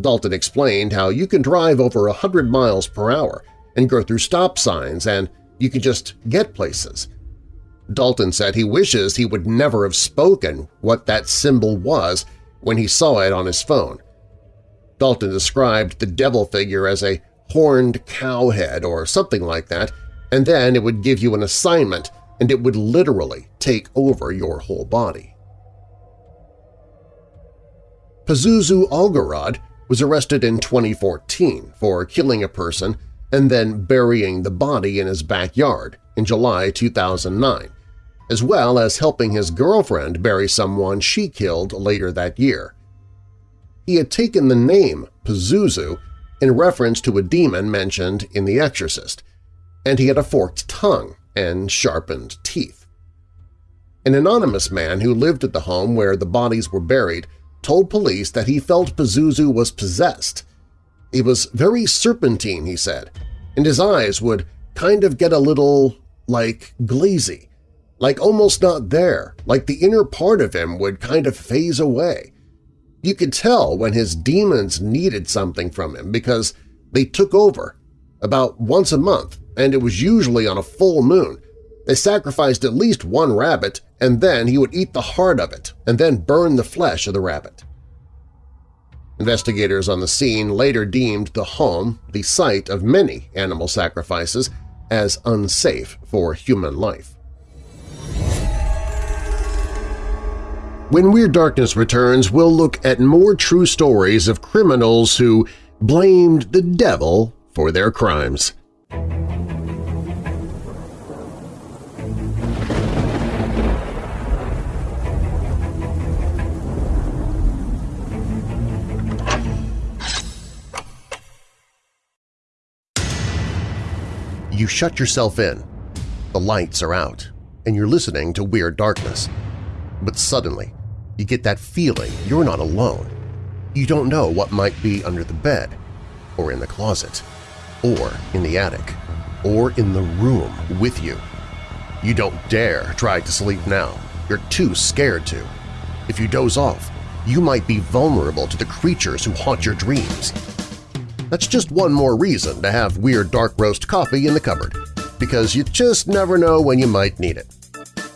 Dalton explained how you can drive over 100 miles per hour and go through stop signs and you can just get places. Dalton said he wishes he would never have spoken what that symbol was when he saw it on his phone. Dalton described the devil figure as a horned cow head or something like that and then it would give you an assignment and it would literally take over your whole body. Pazuzu Algarad was arrested in 2014 for killing a person and then burying the body in his backyard in July 2009, as well as helping his girlfriend bury someone she killed later that year. He had taken the name Pazuzu in reference to a demon mentioned in The Exorcist, and he had a forked tongue and sharpened teeth. An anonymous man who lived at the home where the bodies were buried told police that he felt Pazuzu was possessed. He was very serpentine, he said, and his eyes would kind of get a little, like, glazy, like almost not there, like the inner part of him would kind of phase away. You could tell when his demons needed something from him because they took over about once a month and it was usually on a full moon. They sacrificed at least one rabbit, and then he would eat the heart of it and then burn the flesh of the rabbit. Investigators on the scene later deemed the home, the site of many animal sacrifices, as unsafe for human life. When Weird Darkness returns, we'll look at more true stories of criminals who blamed the devil for their crimes. You shut yourself in, the lights are out, and you're listening to Weird Darkness. But suddenly, you get that feeling you're not alone. You don't know what might be under the bed, or in the closet, or in the attic, or in the room with you. You don't dare try to sleep now. You're too scared to. If you doze off, you might be vulnerable to the creatures who haunt your dreams. That's just one more reason to have Weird Dark Roast coffee in the cupboard, because you just never know when you might need it.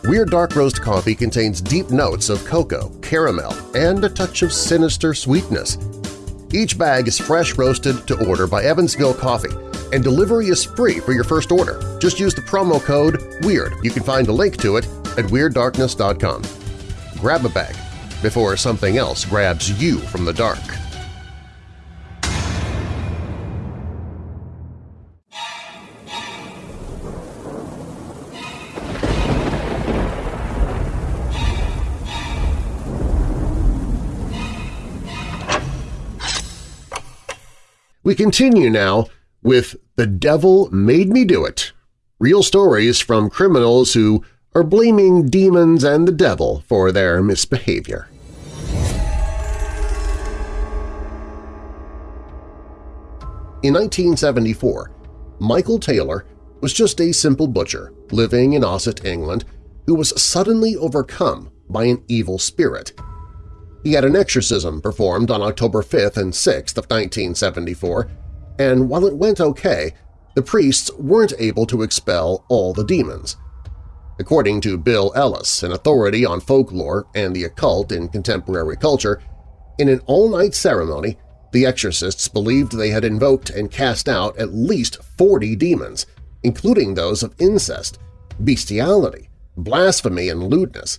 Weird Dark Roast coffee contains deep notes of cocoa, caramel, and a touch of sinister sweetness. Each bag is fresh roasted to order by Evansville Coffee, and delivery is free for your first order. Just use the promo code WEIRD. You can find a link to it at WeirdDarkness.com. Grab a bag before something else grabs you from the dark. We continue now with The Devil Made Me Do It, real stories from criminals who are blaming demons and the devil for their misbehavior. In 1974, Michael Taylor was just a simple butcher living in Ossett, England, who was suddenly overcome by an evil spirit – he had an exorcism performed on October 5th and 6th of 1974, and while it went okay, the priests weren't able to expel all the demons. According to Bill Ellis, an authority on folklore and the occult in contemporary culture, in an all-night ceremony, the exorcists believed they had invoked and cast out at least 40 demons, including those of incest, bestiality, blasphemy, and lewdness.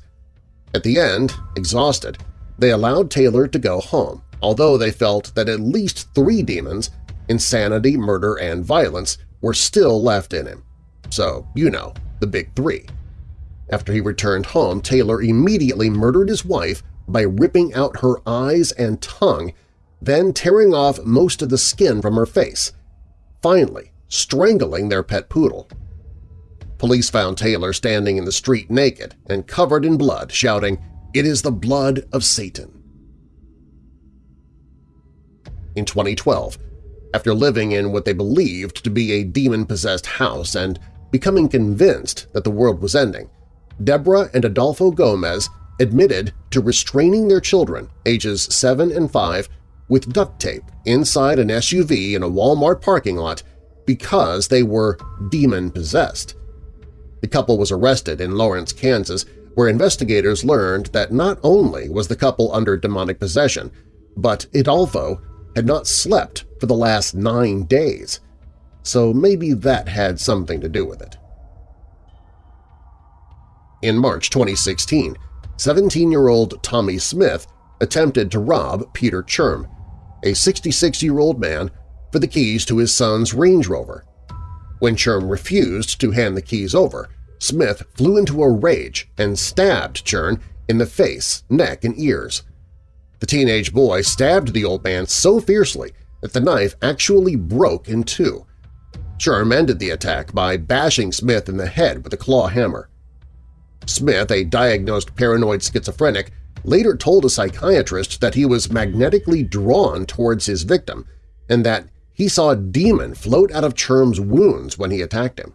At the end, exhausted, they allowed Taylor to go home, although they felt that at least three demons – insanity, murder, and violence – were still left in him. So, you know, the big three. After he returned home, Taylor immediately murdered his wife by ripping out her eyes and tongue, then tearing off most of the skin from her face, finally strangling their pet poodle. Police found Taylor standing in the street naked and covered in blood, shouting, it is the blood of Satan. In 2012, after living in what they believed to be a demon-possessed house and becoming convinced that the world was ending, Deborah and Adolfo Gomez admitted to restraining their children, ages 7 and 5, with duct tape inside an SUV in a Walmart parking lot because they were demon-possessed. The couple was arrested in Lawrence, Kansas where investigators learned that not only was the couple under demonic possession, but Adolfo had not slept for the last nine days, so maybe that had something to do with it. In March 2016, 17-year-old Tommy Smith attempted to rob Peter Churm, a 66-year-old man, for the keys to his son's Range Rover. When Churm refused to hand the keys over, Smith flew into a rage and stabbed Churm in the face, neck, and ears. The teenage boy stabbed the old man so fiercely that the knife actually broke in two. Churm ended the attack by bashing Smith in the head with a claw hammer. Smith, a diagnosed paranoid schizophrenic, later told a psychiatrist that he was magnetically drawn towards his victim and that he saw a demon float out of Churm's wounds when he attacked him.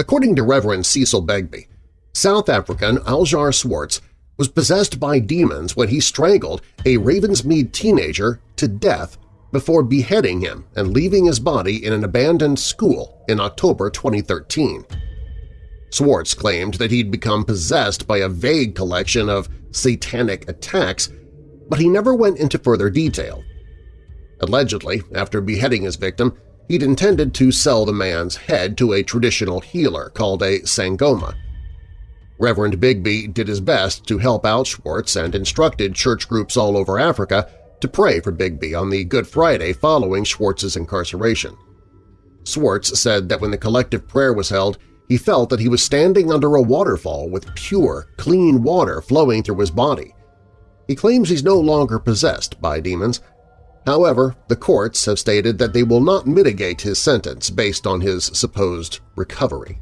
According to Reverend Cecil Begbie, South African Aljar Swartz was possessed by demons when he strangled a Ravensmead teenager to death before beheading him and leaving his body in an abandoned school in October 2013. Swartz claimed that he'd become possessed by a vague collection of satanic attacks, but he never went into further detail. Allegedly, after beheading his victim, he'd intended to sell the man's head to a traditional healer called a sangoma. Reverend Begbie did his best to help out Schwartz and instructed church groups all over Africa to pray for Begbie on the Good Friday following Schwartz's incarceration. Schwartz said that when the collective prayer was held, he felt that he was standing under a waterfall with pure, clean water flowing through his body. He claims he's no longer possessed by demons, However, the courts have stated that they will not mitigate his sentence based on his supposed recovery.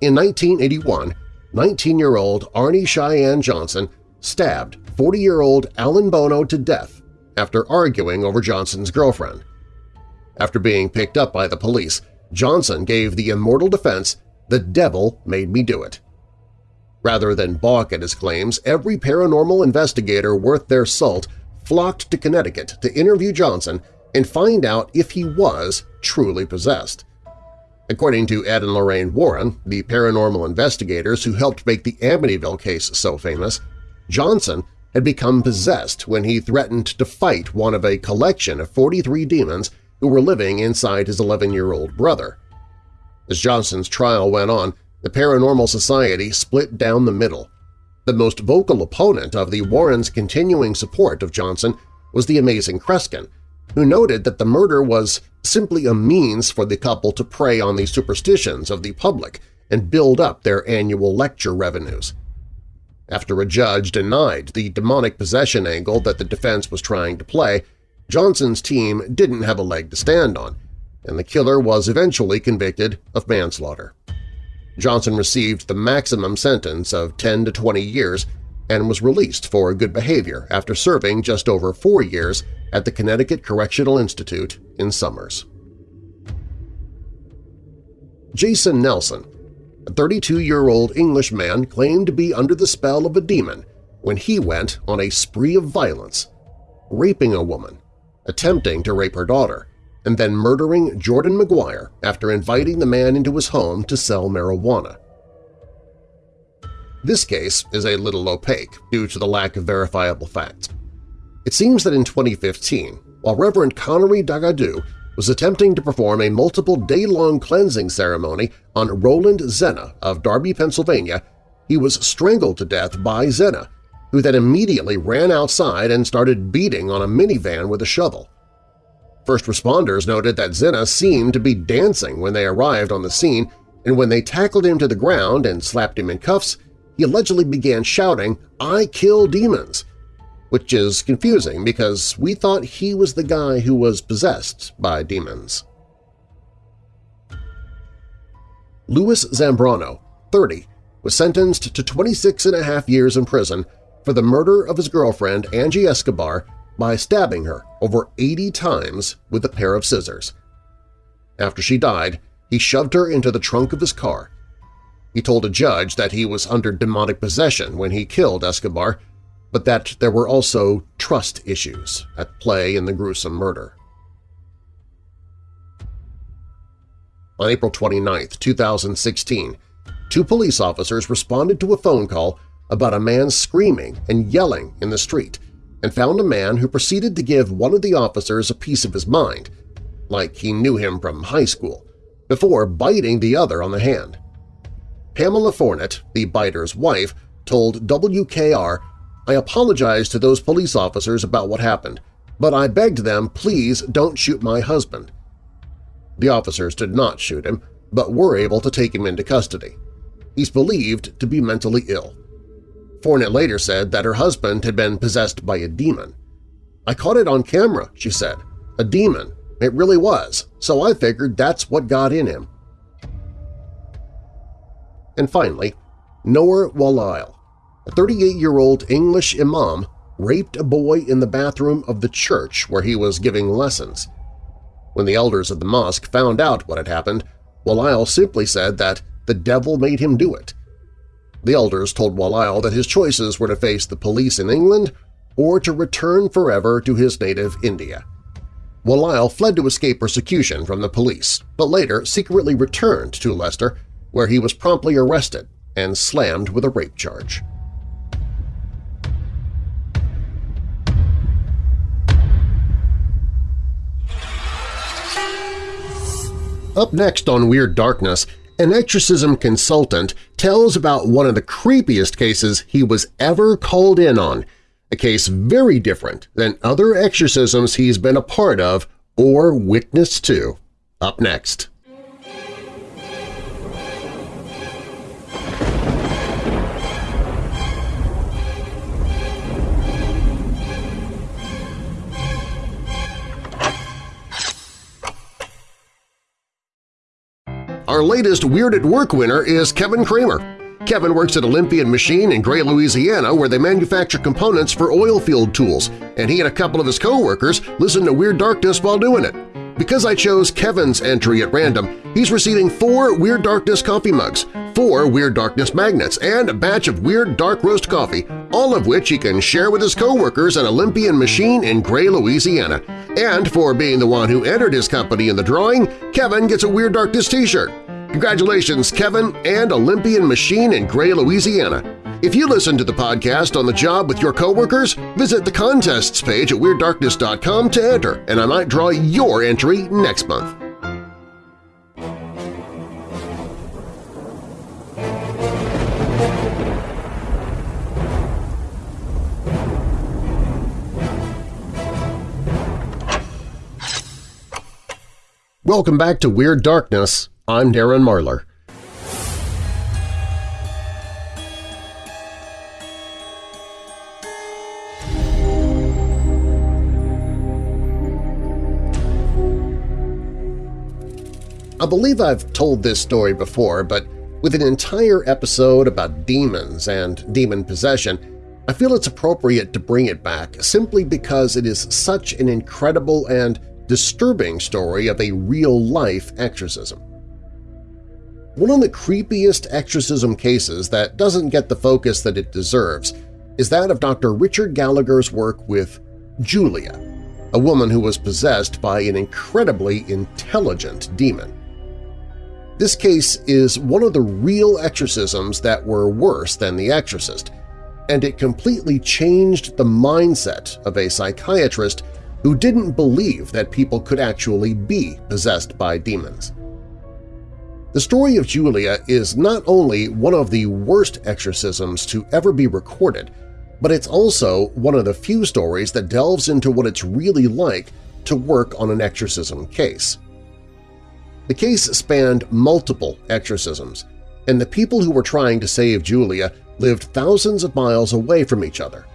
In 1981, 19-year-old Arnie Cheyenne Johnson stabbed 40-year-old Alan Bono to death after arguing over Johnson's girlfriend. After being picked up by the police, Johnson gave the immortal defense, the devil made me do it. Rather than balk at his claims, every paranormal investigator worth their salt flocked to Connecticut to interview Johnson and find out if he was truly possessed. According to Ed and Lorraine Warren, the paranormal investigators who helped make the Amityville case so famous, Johnson had become possessed when he threatened to fight one of a collection of 43 demons who were living inside his 11-year-old brother. As Johnson's trial went on, the Paranormal Society split down the middle. The most vocal opponent of the Warrens' continuing support of Johnson was the amazing Kreskin, who noted that the murder was simply a means for the couple to prey on the superstitions of the public and build up their annual lecture revenues. After a judge denied the demonic possession angle that the defense was trying to play, Johnson's team didn't have a leg to stand on, and the killer was eventually convicted of manslaughter. Johnson received the maximum sentence of 10 to 20 years and was released for good behavior after serving just over four years at the Connecticut Correctional Institute in Somers. Jason Nelson, a 32-year-old Englishman claimed to be under the spell of a demon when he went on a spree of violence, raping a woman, attempting to rape her daughter, and then murdering Jordan McGuire after inviting the man into his home to sell marijuana. This case is a little opaque due to the lack of verifiable facts. It seems that in 2015, while Reverend Connery Dagadou was attempting to perform a multiple day-long cleansing ceremony on Roland Zena of Darby, Pennsylvania, he was strangled to death by Zena, who then immediately ran outside and started beating on a minivan with a shovel. First responders noted that Zena seemed to be dancing when they arrived on the scene, and when they tackled him to the ground and slapped him in cuffs, he allegedly began shouting, I kill demons, which is confusing because we thought he was the guy who was possessed by demons. Louis Zambrano, 30, was sentenced to 26 and a half years in prison for the murder of his girlfriend Angie Escobar by stabbing her over 80 times with a pair of scissors. After she died, he shoved her into the trunk of his car he told a judge that he was under demonic possession when he killed Escobar, but that there were also trust issues at play in the gruesome murder. On April 29, 2016, two police officers responded to a phone call about a man screaming and yelling in the street and found a man who proceeded to give one of the officers a piece of his mind, like he knew him from high school, before biting the other on the hand. Pamela Fornett, the biter's wife, told WKR, I apologize to those police officers about what happened, but I begged them please don't shoot my husband. The officers did not shoot him, but were able to take him into custody. He's believed to be mentally ill. Fornett later said that her husband had been possessed by a demon. I caught it on camera, she said. A demon. It really was, so I figured that's what got in him. And finally, Noor Walail, a 38-year-old English imam, raped a boy in the bathroom of the church where he was giving lessons. When the elders of the mosque found out what had happened, Walail simply said that the devil made him do it. The elders told Walail that his choices were to face the police in England or to return forever to his native India. Walail fled to escape persecution from the police, but later secretly returned to Leicester where he was promptly arrested and slammed with a rape charge. Up next on Weird Darkness, an exorcism consultant tells about one of the creepiest cases he was ever called in on, a case very different than other exorcisms he's been a part of or witnessed to. Up next. Our latest Weird at Work winner is Kevin Kramer. Kevin works at Olympian Machine in Gray, Louisiana, where they manufacture components for oil field tools, and he and a couple of his co-workers listen to Weird Darkness while doing it. Because I chose Kevin's entry at random, He's receiving four Weird Darkness coffee mugs, four Weird Darkness magnets, and a batch of Weird Dark Roast coffee, all of which he can share with his coworkers at Olympian Machine in Gray, Louisiana. And for being the one who entered his company in the drawing, Kevin gets a Weird Darkness t-shirt. Congratulations, Kevin and Olympian Machine in Gray, Louisiana. If you listen to the podcast on the job with your coworkers, visit the contests page at WeirdDarkness.com to enter, and I might draw your entry next month. Welcome back to Weird Darkness. I'm Darren Marlar. I believe I've told this story before, but with an entire episode about demons and demon possession, I feel it's appropriate to bring it back simply because it is such an incredible and disturbing story of a real-life exorcism. One of the creepiest exorcism cases that doesn't get the focus that it deserves is that of Dr. Richard Gallagher's work with Julia, a woman who was possessed by an incredibly intelligent demon. This case is one of the real exorcisms that were worse than The Exorcist, and it completely changed the mindset of a psychiatrist who didn't believe that people could actually be possessed by demons. The story of Julia is not only one of the worst exorcisms to ever be recorded, but it's also one of the few stories that delves into what it's really like to work on an exorcism case. The case spanned multiple exorcisms, and the people who were trying to save Julia lived thousands of miles away from each other.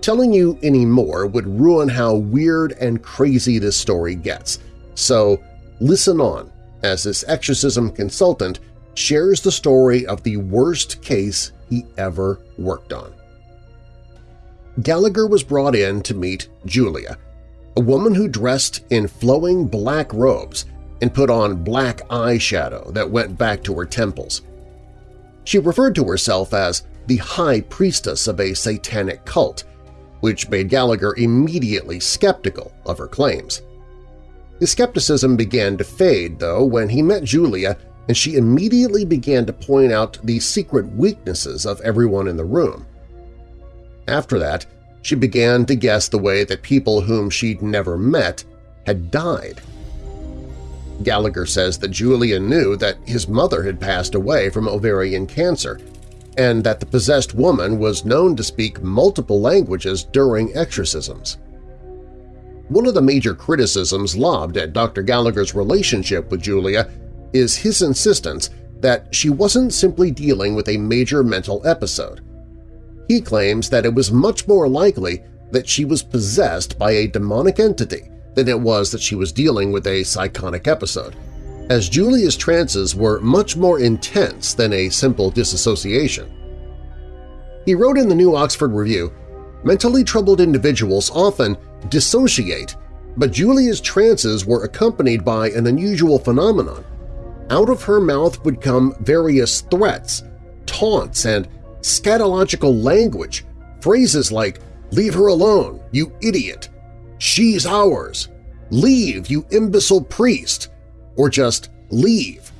Telling you any more would ruin how weird and crazy this story gets, so listen on as this exorcism consultant shares the story of the worst case he ever worked on. Gallagher was brought in to meet Julia, a woman who dressed in flowing black robes and put on black eyeshadow that went back to her temples. She referred to herself as the High Priestess of a satanic cult, which made Gallagher immediately skeptical of her claims. His skepticism began to fade, though, when he met Julia and she immediately began to point out the secret weaknesses of everyone in the room. After that, she began to guess the way that people whom she'd never met had died. Gallagher says that Julia knew that his mother had passed away from ovarian cancer and that the possessed woman was known to speak multiple languages during exorcisms. One of the major criticisms lobbed at Dr. Gallagher's relationship with Julia is his insistence that she wasn't simply dealing with a major mental episode. He claims that it was much more likely that she was possessed by a demonic entity than it was that she was dealing with a psychotic episode as Julia's trances were much more intense than a simple disassociation. He wrote in the New Oxford Review, Mentally troubled individuals often dissociate, but Julia's trances were accompanied by an unusual phenomenon. Out of her mouth would come various threats, taunts, and scatological language, phrases like, leave her alone, you idiot, she's ours, leave, you imbecile priest, or just leave.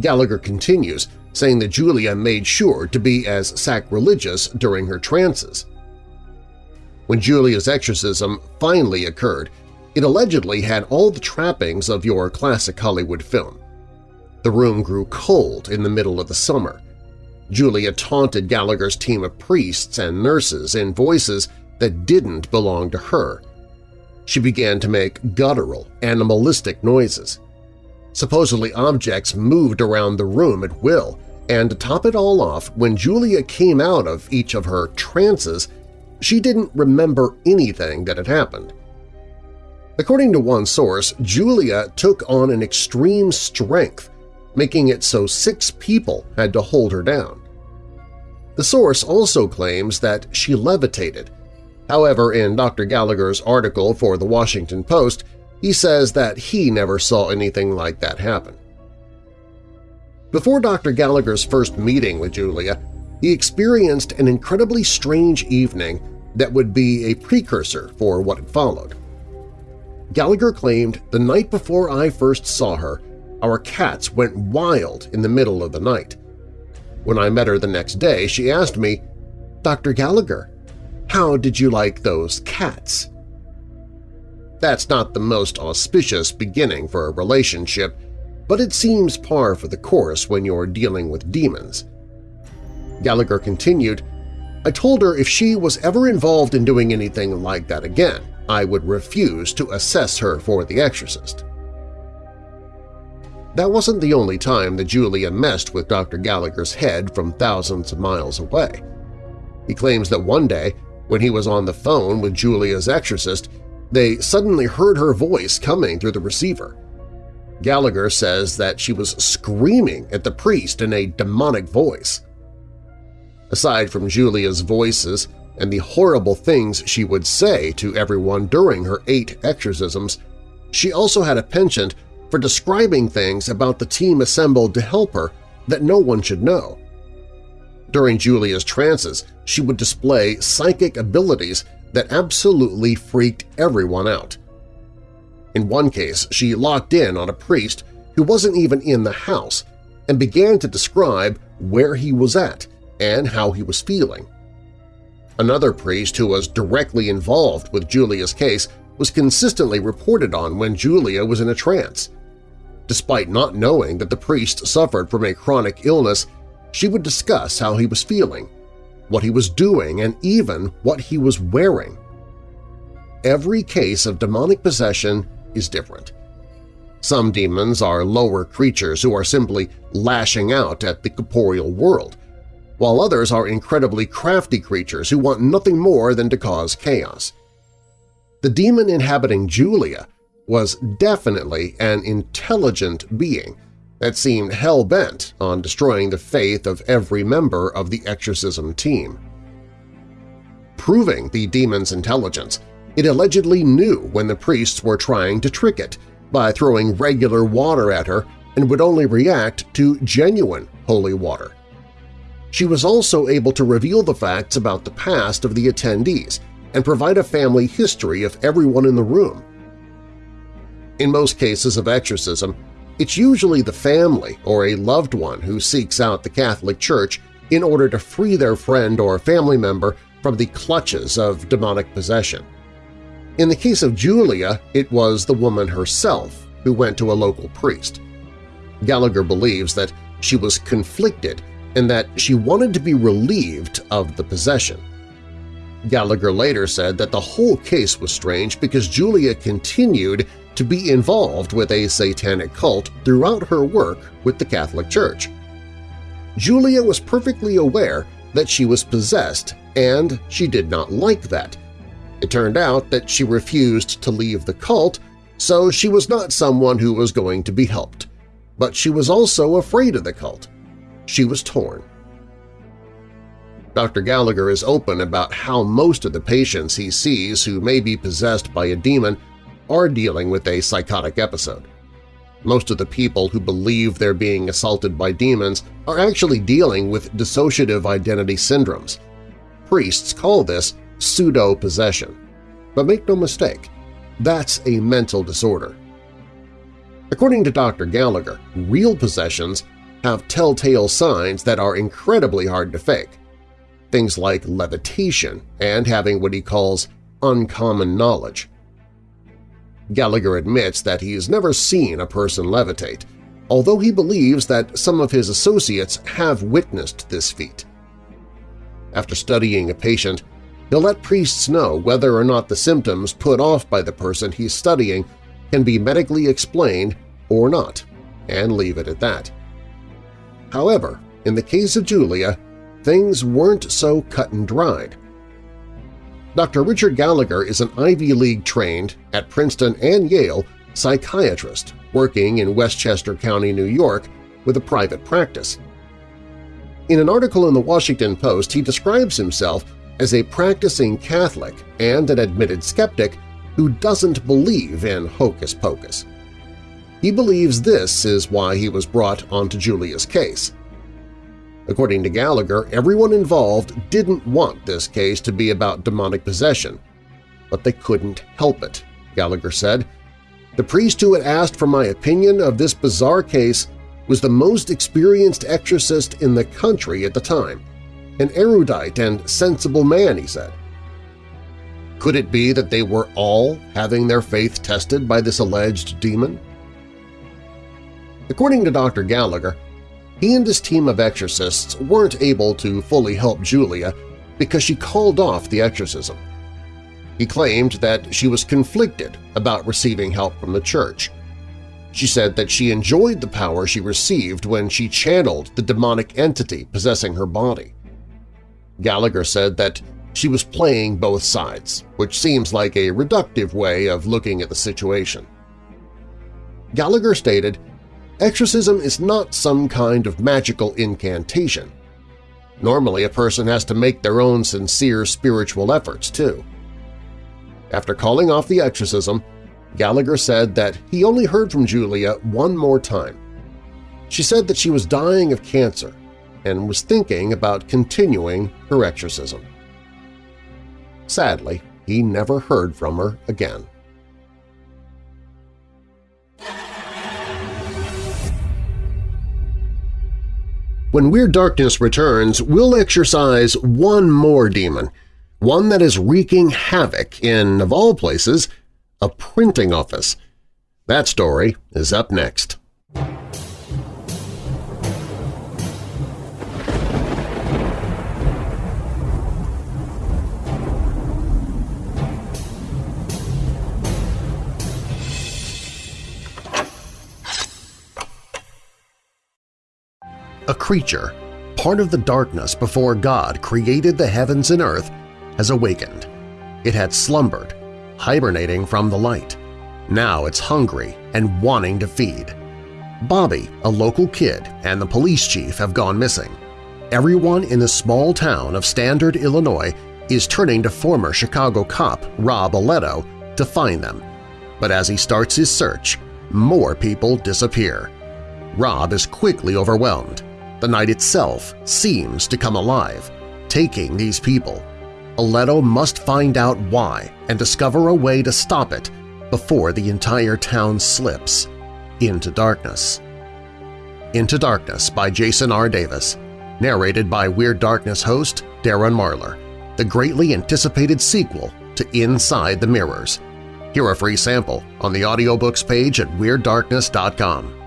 Gallagher continues, saying that Julia made sure to be as sacrilegious during her trances. When Julia's exorcism finally occurred, it allegedly had all the trappings of your classic Hollywood film. The room grew cold in the middle of the summer. Julia taunted Gallagher's team of priests and nurses in voices that didn't belong to her. She began to make guttural, animalistic noises. Supposedly objects moved around the room at will, and to top it all off, when Julia came out of each of her trances, she didn't remember anything that had happened. According to one source, Julia took on an extreme strength, making it so six people had to hold her down. The source also claims that she levitated. However, in Dr. Gallagher's article for The Washington Post, He says that he never saw anything like that happen. Before Dr. Gallagher's first meeting with Julia, he experienced an incredibly strange evening that would be a precursor for what had followed. Gallagher claimed the night before I first saw her, our cats went wild in the middle of the night. When I met her the next day, she asked me, Dr. Gallagher, how did you like those cats? That's not the most auspicious beginning for a relationship, but it seems par for the course when you're dealing with demons. Gallagher continued, I told her if she was ever involved in doing anything like that again, I would refuse to assess her for the exorcist. That wasn't the only time that Julia messed with Dr. Gallagher's head from thousands of miles away. He claims that one day, when he was on the phone with Julia's exorcist, they suddenly heard her voice coming through the receiver. Gallagher says that she was screaming at the priest in a demonic voice. Aside from Julia's voices and the horrible things she would say to everyone during her eight exorcisms, she also had a penchant for describing things about the team assembled to help her that no one should know. During Julia's trances, she would display psychic abilities that absolutely freaked everyone out. In one case, she locked in on a priest who wasn't even in the house and began to describe where he was at and how he was feeling. Another priest who was directly involved with Julia's case was consistently reported on when Julia was in a trance. Despite not knowing that the priest suffered from a chronic illness, she would discuss how he was feeling, what he was doing, and even what he was wearing. Every case of demonic possession is different. Some demons are lower creatures who are simply lashing out at the corporeal world, while others are incredibly crafty creatures who want nothing more than to cause chaos. The demon inhabiting Julia was definitely an intelligent being that seemed hell-bent on destroying the faith of every member of the exorcism team. Proving the demon's intelligence, it allegedly knew when the priests were trying to trick it by throwing regular water at her and would only react to genuine holy water. She was also able to reveal the facts about the past of the attendees and provide a family history of everyone in the room. In most cases of exorcism, it's usually the family or a loved one who seeks out the Catholic Church in order to free their friend or family member from the clutches of demonic possession. In the case of Julia, it was the woman herself who went to a local priest. Gallagher believes that she was conflicted and that she wanted to be relieved of the possession. Gallagher later said that the whole case was strange because Julia continued to be involved with a satanic cult throughout her work with the Catholic Church. Julia was perfectly aware that she was possessed, and she did not like that, it turned out that she refused to leave the cult, so she was not someone who was going to be helped. But she was also afraid of the cult. She was torn. Dr. Gallagher is open about how most of the patients he sees who may be possessed by a demon are dealing with a psychotic episode. Most of the people who believe they're being assaulted by demons are actually dealing with dissociative identity syndromes. Priests call this pseudo-possession. But make no mistake, that's a mental disorder. According to Dr. Gallagher, real possessions have telltale signs that are incredibly hard to fake. Things like levitation and having what he calls uncommon knowledge. Gallagher admits that he's never seen a person levitate, although he believes that some of his associates have witnessed this feat. After studying a patient, He'll let priests know whether or not the symptoms put off by the person he's studying can be medically explained or not, and leave it at that. However, in the case of Julia, things weren't so cut and dried. Dr. Richard Gallagher is an Ivy League-trained, at Princeton and Yale, psychiatrist working in Westchester County, New York, with a private practice. In an article in the Washington Post, he describes himself as a practicing Catholic and an admitted skeptic who doesn't believe in hocus-pocus. He believes this is why he was brought onto Julia's case. According to Gallagher, everyone involved didn't want this case to be about demonic possession, but they couldn't help it, Gallagher said. The priest who had asked for my opinion of this bizarre case was the most experienced exorcist in the country at the time, an erudite and sensible man, he said. Could it be that they were all having their faith tested by this alleged demon? According to Dr. Gallagher, he and his team of exorcists weren't able to fully help Julia because she called off the exorcism. He claimed that she was conflicted about receiving help from the church. She said that she enjoyed the power she received when she channeled the demonic entity possessing her body. Gallagher said that she was playing both sides, which seems like a reductive way of looking at the situation. Gallagher stated, Exorcism is not some kind of magical incantation. Normally a person has to make their own sincere spiritual efforts, too. After calling off the exorcism, Gallagher said that he only heard from Julia one more time. She said that she was dying of cancer and was thinking about continuing her exorcism. Sadly, he never heard from her again. When Weird Darkness returns, we'll exorcise one more demon, one that is wreaking havoc in, of all places, a printing office. That story is up next. A creature, part of the darkness before God created the heavens and earth, has awakened. It had slumbered, hibernating from the light. Now it's hungry and wanting to feed. Bobby, a local kid, and the police chief have gone missing. Everyone in the small town of Standard, Illinois is turning to former Chicago cop Rob Aletto to find them. But as he starts his search, more people disappear. Rob is quickly overwhelmed. The night itself seems to come alive, taking these people Aletto must find out why and discover a way to stop it before the entire town slips into darkness. Into Darkness by Jason R. Davis, narrated by Weird Darkness host Darren Marlar, the greatly anticipated sequel to Inside the Mirrors. Hear a free sample on the audiobooks page at WeirdDarkness.com.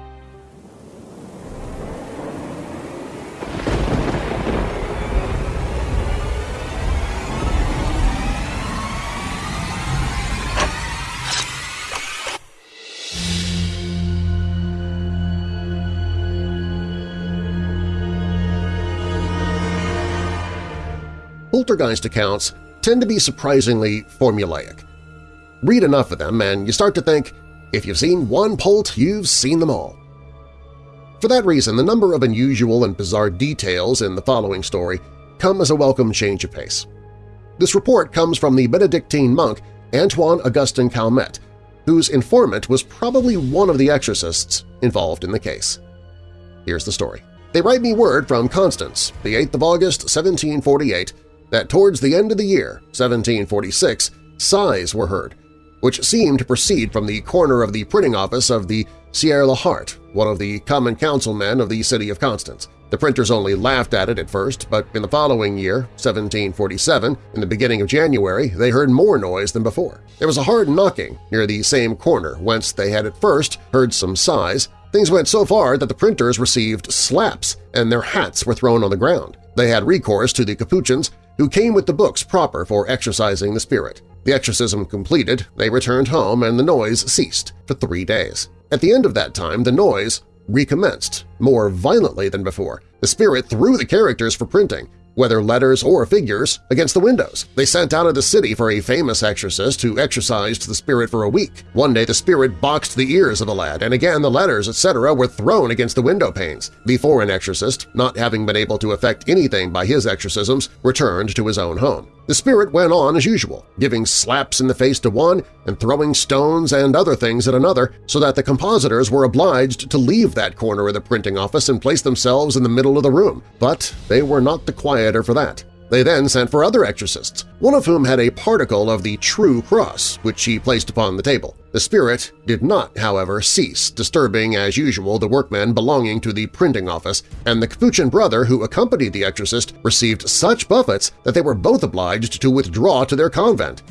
poltergeist accounts tend to be surprisingly formulaic. Read enough of them and you start to think, if you've seen one Polt, you've seen them all. For that reason, the number of unusual and bizarre details in the following story come as a welcome change of pace. This report comes from the Benedictine monk Antoine Augustin Calmet, whose informant was probably one of the exorcists involved in the case. Here's the story. They write me word from Constance, the 8th of August, 1748, that towards the end of the year, 1746, sighs were heard, which seemed to proceed from the corner of the printing office of the Sieur Lahart, one of the common councilmen of the city of Constance. The printers only laughed at it at first, but in the following year, 1747, in the beginning of January, they heard more noise than before. There was a hard knocking near the same corner whence they had at first heard some sighs. Things went so far that the printers received slaps and their hats were thrown on the ground. They had recourse to the Capuchins who came with the books proper for exorcising the spirit. The exorcism completed, they returned home and the noise ceased for three days. At the end of that time, the noise recommenced, more violently than before. The spirit threw the characters for printing, whether letters or figures, against the windows. They sent out of the city for a famous exorcist who exorcised the spirit for a week. One day the spirit boxed the ears of the lad, and again the letters, etc. were thrown against the window panes. The foreign exorcist, not having been able to effect anything by his exorcisms, returned to his own home. The spirit went on as usual, giving slaps in the face to one and throwing stones and other things at another so that the compositors were obliged to leave that corner of the printing office and place themselves in the middle of the room, but they were not the quieter for that. They then sent for other exorcists, one of whom had a particle of the true cross, which he placed upon the table. The spirit did not, however, cease disturbing as usual the workmen belonging to the printing office, and the Capuchin brother who accompanied the exorcist received such buffets that they were both obliged to withdraw to their convent.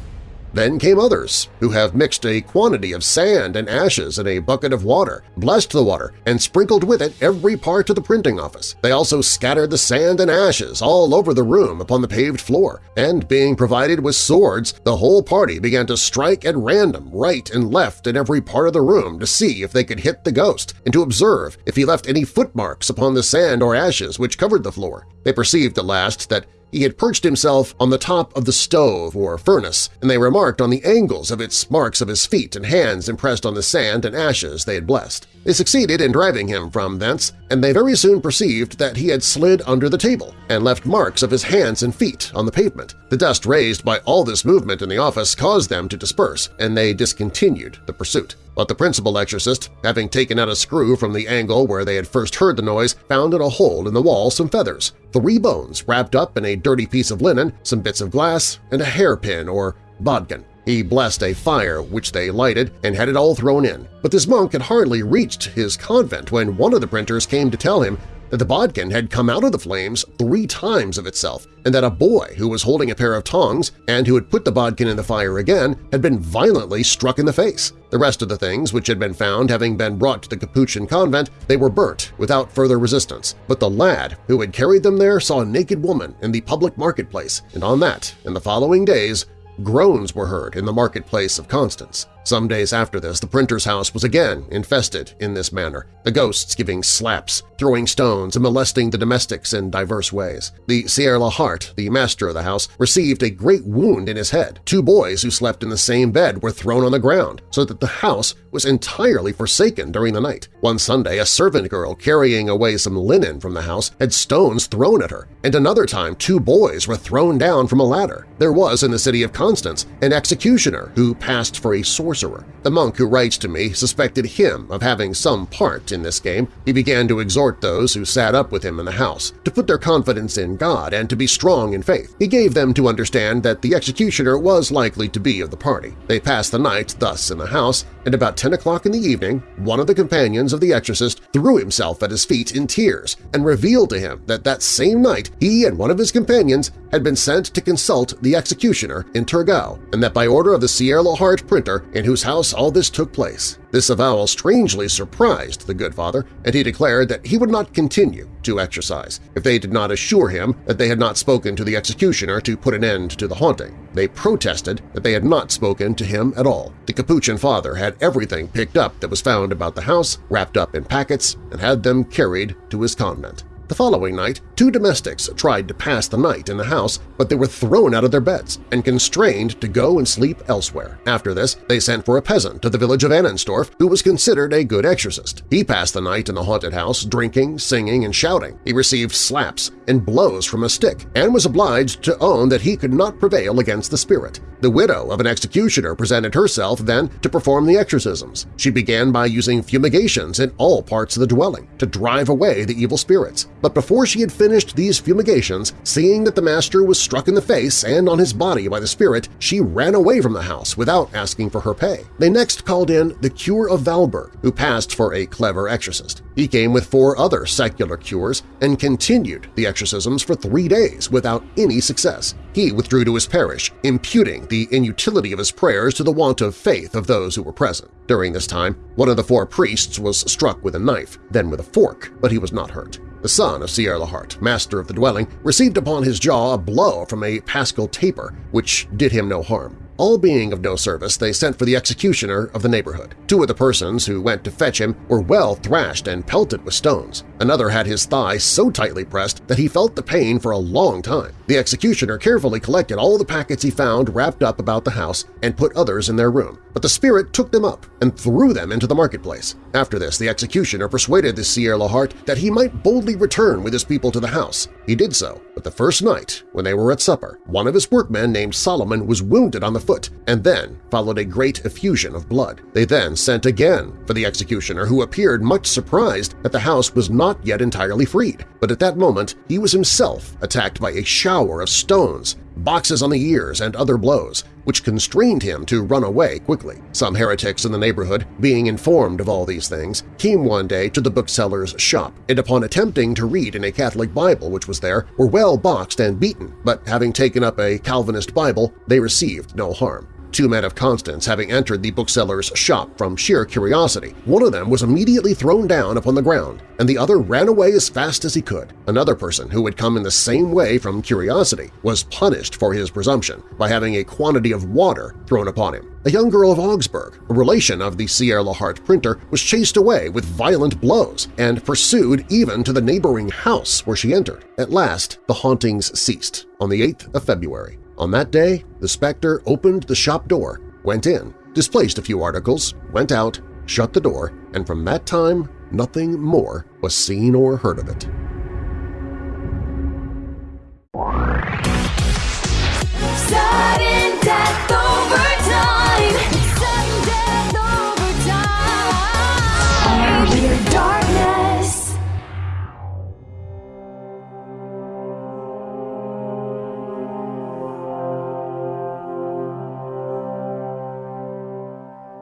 Then came others, who have mixed a quantity of sand and ashes in a bucket of water, blessed the water, and sprinkled with it every part of the printing office. They also scattered the sand and ashes all over the room upon the paved floor, and being provided with swords, the whole party began to strike at random right and left in every part of the room to see if they could hit the ghost and to observe if he left any footmarks upon the sand or ashes which covered the floor. They perceived at last that he had perched himself on the top of the stove or furnace, and they remarked on the angles of its marks of his feet and hands impressed on the sand and ashes they had blessed. They succeeded in driving him from thence, and they very soon perceived that he had slid under the table and left marks of his hands and feet on the pavement. The dust raised by all this movement in the office caused them to disperse, and they discontinued the pursuit. But the principal exorcist, having taken out a screw from the angle where they had first heard the noise, found in a hole in the wall some feathers, three bones wrapped up in a dirty piece of linen, some bits of glass, and a hairpin or bodkin. He blessed a fire which they lighted and had it all thrown in. But this monk had hardly reached his convent when one of the printers came to tell him that the bodkin had come out of the flames three times of itself, and that a boy who was holding a pair of tongs and who had put the bodkin in the fire again had been violently struck in the face. The rest of the things which had been found having been brought to the Capuchin convent, they were burnt without further resistance. But the lad who had carried them there saw a naked woman in the public marketplace, and on that, in the following days, groans were heard in the marketplace of Constance. Some days after this, the printer's house was again infested in this manner, the ghosts giving slaps, throwing stones, and molesting the domestics in diverse ways. The Sieur Lahart, the master of the house, received a great wound in his head. Two boys who slept in the same bed were thrown on the ground, so that the house was entirely forsaken during the night. One Sunday, a servant girl carrying away some linen from the house had stones thrown at her, and another time two boys were thrown down from a ladder. There was in the city of Constance an executioner who passed for a sorcerer sorcerer. The monk who writes to me suspected him of having some part in this game. He began to exhort those who sat up with him in the house to put their confidence in God and to be strong in faith. He gave them to understand that the executioner was likely to be of the party. They passed the night thus in the house, and about 10 o'clock in the evening, one of the companions of the exorcist threw himself at his feet in tears and revealed to him that that same night he and one of his companions had been sent to consult the executioner in Turgot, and that by order of the Sieur Lahart printer in whose house all this took place. This avowal strangely surprised the good father, and he declared that he would not continue to exercise if they did not assure him that they had not spoken to the executioner to put an end to the haunting. They protested that they had not spoken to him at all. The Capuchin father had everything picked up that was found about the house, wrapped up in packets, and had them carried to his convent. The following night, two domestics tried to pass the night in the house, but they were thrown out of their beds and constrained to go and sleep elsewhere. After this, they sent for a peasant to the village of Annensdorf who was considered a good exorcist. He passed the night in the haunted house, drinking, singing, and shouting. He received slaps and blows from a stick and was obliged to own that he could not prevail against the spirit. The widow of an executioner presented herself then to perform the exorcisms. She began by using fumigations in all parts of the dwelling to drive away the evil spirits. But before she had finished these fumigations, seeing that the master was struck in the face and on his body by the spirit, she ran away from the house without asking for her pay. They next called in the cure of Valberg, who passed for a clever exorcist. He came with four other secular cures and continued the exorcisms for three days without any success. He withdrew to his parish, imputing the inutility of his prayers to the want of faith of those who were present. During this time, one of the four priests was struck with a knife, then with a fork, but he was not hurt. The son of Sieur Lahart, master of the dwelling, received upon his jaw a blow from a paschal taper, which did him no harm. All being of no service, they sent for the executioner of the neighborhood. Two of the persons who went to fetch him were well thrashed and pelted with stones. Another had his thigh so tightly pressed that he felt the pain for a long time. The executioner carefully collected all the packets he found wrapped up about the house and put others in their room, but the spirit took them up and threw them into the marketplace. After this, the executioner persuaded the Sieur Lahart that he might boldly return with his people to the house. He did so, but the first night, when they were at supper, one of his workmen named Solomon was wounded on the foot, and then followed a great effusion of blood. They then sent again for the executioner, who appeared much surprised that the house was not yet entirely freed. But at that moment he was himself attacked by a shower of stones, boxes on the ears, and other blows, which constrained him to run away quickly. Some heretics in the neighborhood, being informed of all these things, came one day to the bookseller's shop, and upon attempting to read in a Catholic Bible which was there, were well boxed and beaten, but having taken up a Calvinist Bible, they received no harm two men of Constance having entered the bookseller's shop from sheer curiosity. One of them was immediately thrown down upon the ground, and the other ran away as fast as he could. Another person who had come in the same way from curiosity was punished for his presumption by having a quantity of water thrown upon him. A young girl of Augsburg, a relation of the Sieur Lahart printer, was chased away with violent blows and pursued even to the neighboring house where she entered. At last, the hauntings ceased on the 8th of February. On that day, the specter opened the shop door, went in, displaced a few articles, went out, shut the door, and from that time nothing more was seen or heard of it.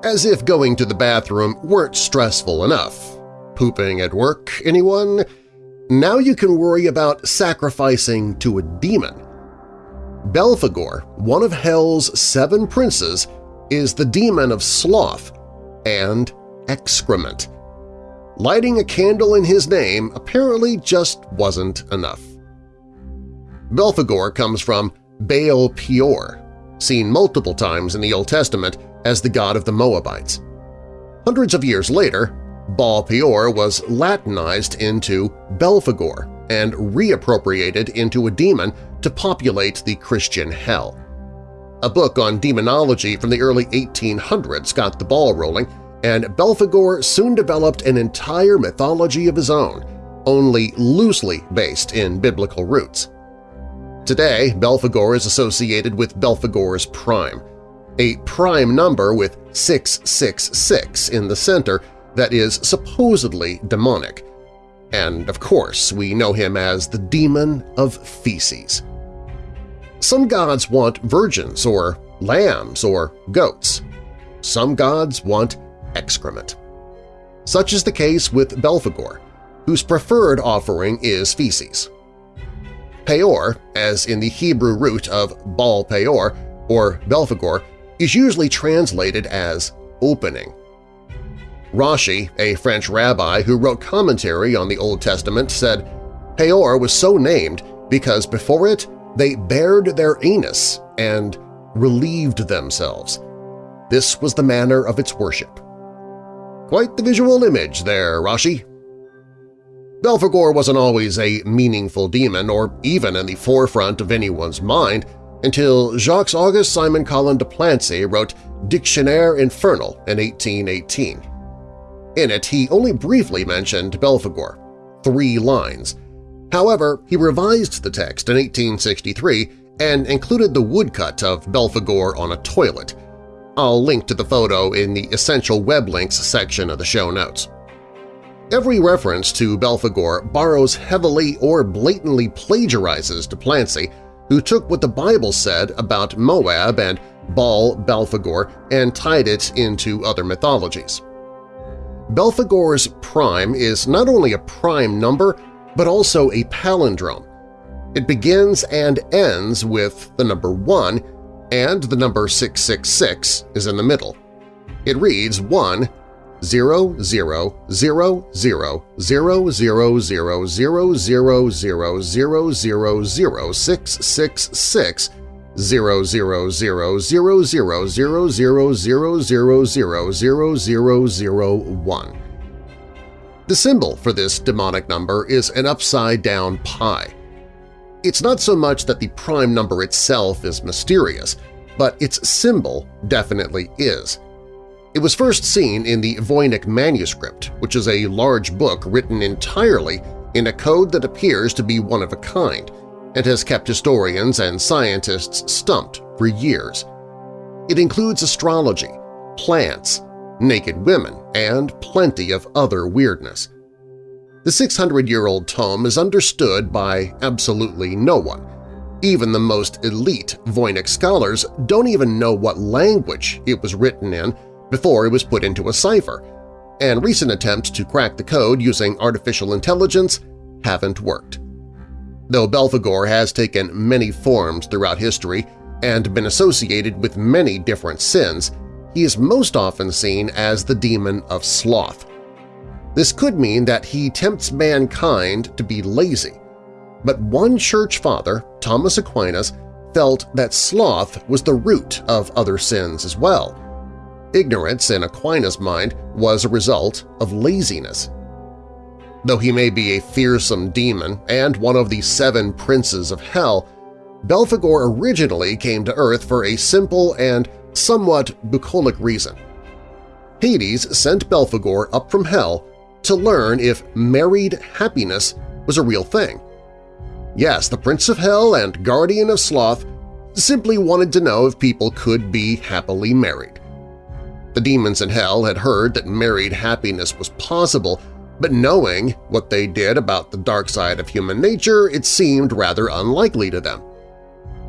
As if going to the bathroom weren't stressful enough. Pooping at work, anyone? Now you can worry about sacrificing to a demon. Belphegor, one of Hell's seven princes, is the demon of sloth and excrement. Lighting a candle in his name apparently just wasn't enough. Belphegor comes from Baal Peor, seen multiple times in the Old Testament as the god of the Moabites. Hundreds of years later, Baal Peor was Latinized into Belphegor and reappropriated into a demon to populate the Christian hell. A book on demonology from the early 1800s got the ball rolling, and Belphegor soon developed an entire mythology of his own, only loosely based in biblical roots. Today, Belphegor is associated with Belphegor's Prime, a prime number with 666 in the center that is supposedly demonic. And of course, we know him as the demon of feces. Some gods want virgins or lambs or goats. Some gods want excrement. Such is the case with Belphegor, whose preferred offering is feces. Peor, as in the Hebrew root of Baal Peor or Belphegor, is usually translated as opening. Rashi, a French rabbi who wrote commentary on the Old Testament, said, Peor was so named because before it they bared their anus and relieved themselves. This was the manner of its worship. Quite the visual image there, Rashi. Belphegor wasn't always a meaningful demon or even in the forefront of anyone's mind until Jacques-Auguste Simon Colin de Plancy wrote Dictionnaire Infernal in 1818. In it, he only briefly mentioned Belphegor, three lines. However, he revised the text in 1863 and included the woodcut of Belphegor on a toilet. I'll link to the photo in the Essential Web Links section of the show notes. Every reference to Belphegor borrows heavily or blatantly plagiarizes de Plancy who took what the Bible said about Moab and Baal Belphegor and tied it into other mythologies. Belphegor's prime is not only a prime number, but also a palindrome. It begins and ends with the number 1, and the number 666 is in the middle. It reads 1 the symbol for this demonic number is an upside-down pi. It's not so much that the prime number itself is mysterious, but its symbol definitely is. It was first seen in the Voynich manuscript, which is a large book written entirely in a code that appears to be one of a kind and has kept historians and scientists stumped for years. It includes astrology, plants, naked women, and plenty of other weirdness. The 600-year-old tome is understood by absolutely no one. Even the most elite Voynich scholars don't even know what language it was written in before it was put into a cipher, and recent attempts to crack the code using artificial intelligence haven't worked. Though Belphegor has taken many forms throughout history and been associated with many different sins, he is most often seen as the demon of sloth. This could mean that he tempts mankind to be lazy, but one church father, Thomas Aquinas, felt that sloth was the root of other sins as well, Ignorance, in Aquinas' mind, was a result of laziness. Though he may be a fearsome demon and one of the seven princes of hell, Belphegor originally came to Earth for a simple and somewhat bucolic reason. Hades sent Belphegor up from hell to learn if married happiness was a real thing. Yes, the Prince of Hell and Guardian of Sloth simply wanted to know if people could be happily married. The demons in hell had heard that married happiness was possible, but knowing what they did about the dark side of human nature, it seemed rather unlikely to them.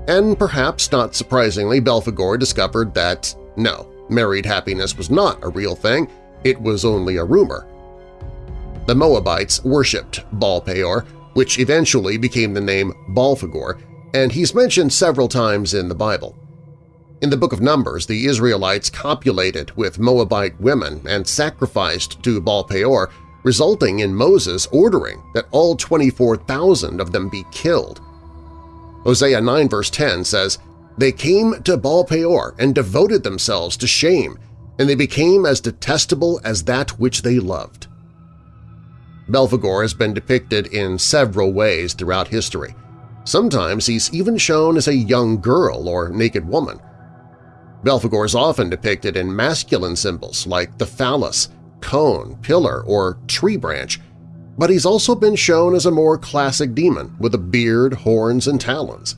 And perhaps not surprisingly, Belphegor discovered that, no, married happiness was not a real thing, it was only a rumor. The Moabites worshipped Baal Peor, which eventually became the name Belphegor, and he's mentioned several times in the Bible. In the Book of Numbers, the Israelites copulated with Moabite women and sacrificed to Baal Peor, resulting in Moses ordering that all 24,000 of them be killed. Hosea 9 verse 10 says, They came to Baal Peor and devoted themselves to shame, and they became as detestable as that which they loved. Belphegor has been depicted in several ways throughout history. Sometimes he's even shown as a young girl or naked woman. Belphegor is often depicted in masculine symbols like the phallus, cone, pillar, or tree branch, but he's also been shown as a more classic demon with a beard, horns, and talons.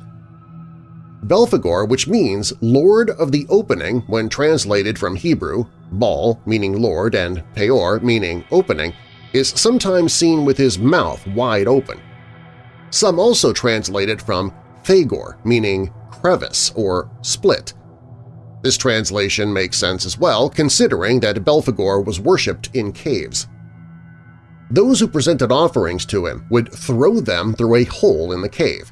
Belphegor, which means Lord of the Opening when translated from Hebrew, Baal meaning Lord and Peor meaning opening, is sometimes seen with his mouth wide open. Some also translate it from Phagor, meaning crevice or split, this translation makes sense as well, considering that Belphegor was worshipped in caves. Those who presented offerings to him would throw them through a hole in the cave.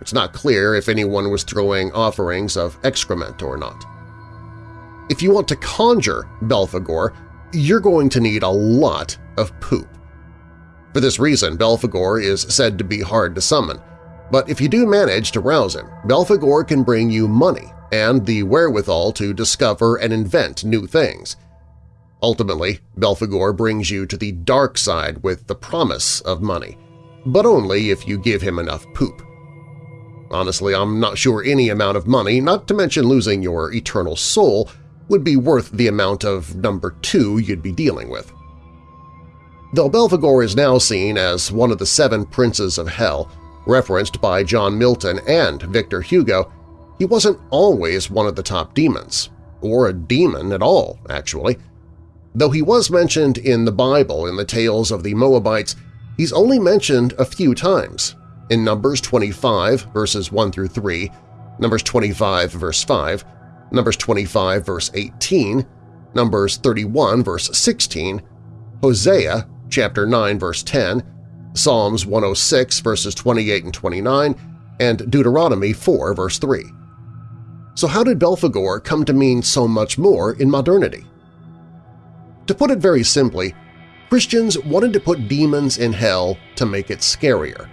It's not clear if anyone was throwing offerings of excrement or not. If you want to conjure Belphegor, you're going to need a lot of poop. For this reason, Belphegor is said to be hard to summon, but if you do manage to rouse him, Belphegor can bring you money and the wherewithal to discover and invent new things. Ultimately, Belphegor brings you to the dark side with the promise of money, but only if you give him enough poop. Honestly, I'm not sure any amount of money, not to mention losing your eternal soul, would be worth the amount of number two you'd be dealing with. Though Belphegor is now seen as one of the seven princes of hell, referenced by John Milton and Victor Hugo, he wasn't always one of the top demons, or a demon at all, actually. Though he was mentioned in the Bible in the tales of the Moabites, he's only mentioned a few times, in Numbers 25 verses 1 through 3, Numbers 25 verse 5, Numbers 25 verse 18, Numbers 31 verse 16, Hosea chapter 9 verse 10, Psalms 106 verses 28 and 29, and Deuteronomy 4 verse 3. So how did Belphegor come to mean so much more in modernity? To put it very simply, Christians wanted to put demons in hell to make it scarier,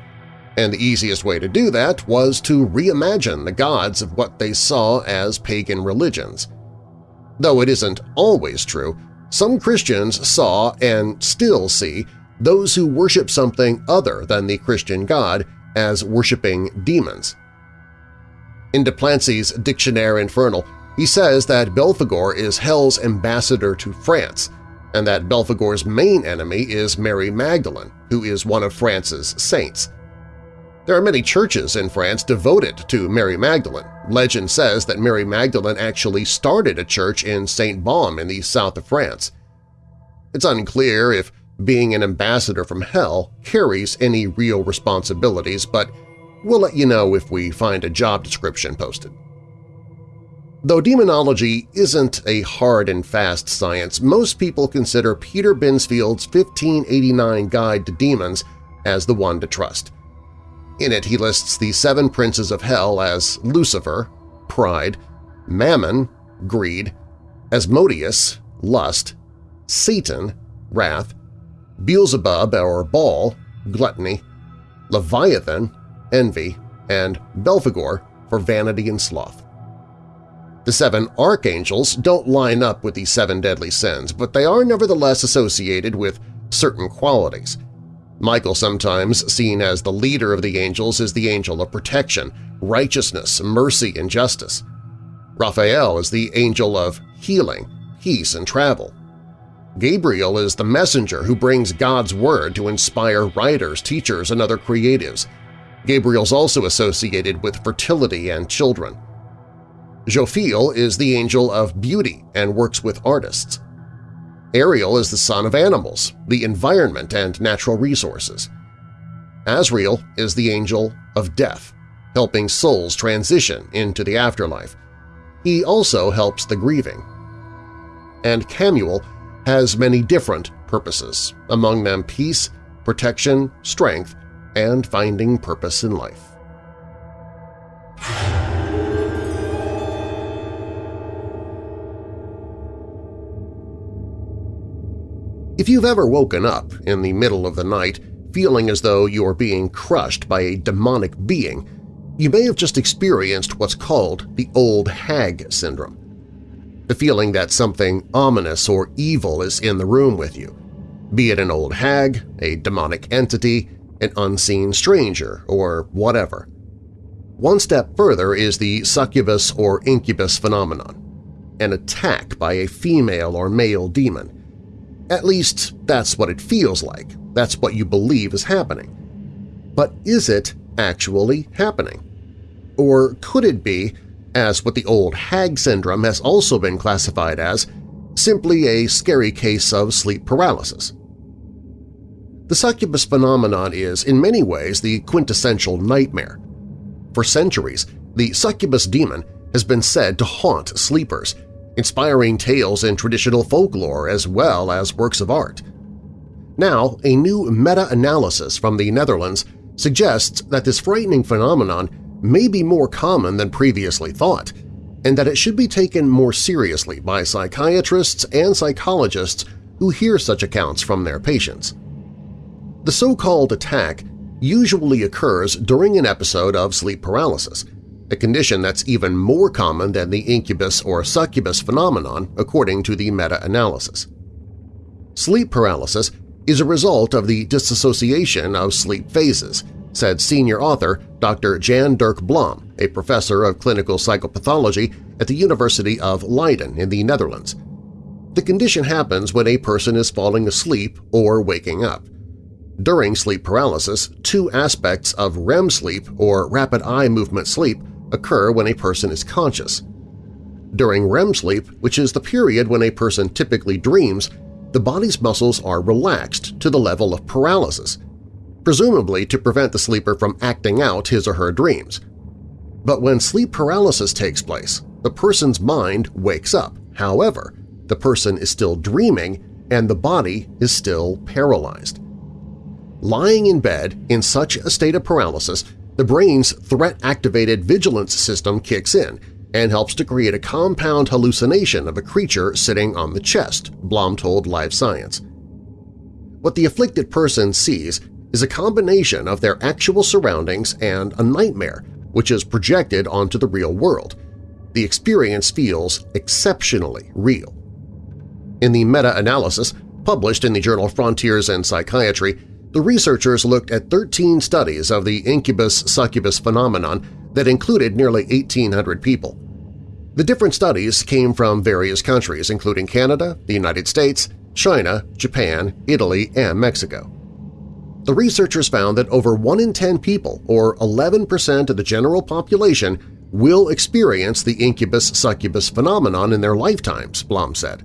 and the easiest way to do that was to reimagine the gods of what they saw as pagan religions. Though it isn't always true, some Christians saw and still see those who worship something other than the Christian God as worshipping demons. In de Plancy's Dictionnaire Infernal, he says that Belphegor is Hell's ambassador to France, and that Belphegor's main enemy is Mary Magdalene, who is one of France's saints. There are many churches in France devoted to Mary Magdalene. Legend says that Mary Magdalene actually started a church in St. Baume in the south of France. It's unclear if being an ambassador from hell carries any real responsibilities, but we'll let you know if we find a job description posted. Though demonology isn't a hard and fast science, most people consider Peter Binsfeld's 1589 Guide to Demons as the one to trust. In it he lists the seven princes of hell as Lucifer, pride, Mammon, greed, Asmodeus, lust, Satan, wrath, Beelzebub or Baal, gluttony, Leviathan, envy, and Belphegor for vanity and sloth. The seven archangels don't line up with the seven deadly sins, but they are nevertheless associated with certain qualities – Michael, sometimes seen as the leader of the angels, is the angel of protection, righteousness, mercy, and justice. Raphael is the angel of healing, peace, and travel. Gabriel is the messenger who brings God's word to inspire writers, teachers, and other creatives. Gabriel's also associated with fertility and children. Jophiel is the angel of beauty and works with artists. Ariel is the son of animals, the environment, and natural resources. Azrael is the angel of death, helping souls transition into the afterlife. He also helps the grieving. And Chamuel has many different purposes, among them peace, protection, strength, and finding purpose in life. If you've ever woken up in the middle of the night feeling as though you are being crushed by a demonic being, you may have just experienced what's called the old hag syndrome. The feeling that something ominous or evil is in the room with you, be it an old hag, a demonic entity, an unseen stranger, or whatever. One step further is the succubus or incubus phenomenon, an attack by a female or male demon, at least that's what it feels like. That's what you believe is happening. But is it actually happening? Or could it be, as what the old hag syndrome has also been classified as, simply a scary case of sleep paralysis? The succubus phenomenon is, in many ways, the quintessential nightmare. For centuries, the succubus demon has been said to haunt sleepers, inspiring tales in traditional folklore as well as works of art. Now, a new meta-analysis from the Netherlands suggests that this frightening phenomenon may be more common than previously thought, and that it should be taken more seriously by psychiatrists and psychologists who hear such accounts from their patients. The so-called attack usually occurs during an episode of sleep paralysis – a condition that's even more common than the incubus or succubus phenomenon according to the meta-analysis. Sleep paralysis is a result of the disassociation of sleep phases, said senior author Dr. Jan Dirk Blom, a professor of clinical psychopathology at the University of Leiden in the Netherlands. The condition happens when a person is falling asleep or waking up. During sleep paralysis, two aspects of REM sleep or rapid eye movement sleep occur when a person is conscious. During REM sleep, which is the period when a person typically dreams, the body's muscles are relaxed to the level of paralysis, presumably to prevent the sleeper from acting out his or her dreams. But when sleep paralysis takes place, the person's mind wakes up. However, the person is still dreaming and the body is still paralyzed. Lying in bed in such a state of paralysis the brain's threat-activated vigilance system kicks in and helps to create a compound hallucination of a creature sitting on the chest, Blom told Live Science. What the afflicted person sees is a combination of their actual surroundings and a nightmare which is projected onto the real world. The experience feels exceptionally real. In the meta-analysis, Published in the journal Frontiers in Psychiatry, the researchers looked at 13 studies of the incubus-succubus phenomenon that included nearly 1,800 people. The different studies came from various countries, including Canada, the United States, China, Japan, Italy, and Mexico. The researchers found that over 1 in 10 people, or 11% of the general population, will experience the incubus-succubus phenomenon in their lifetimes, Blom said.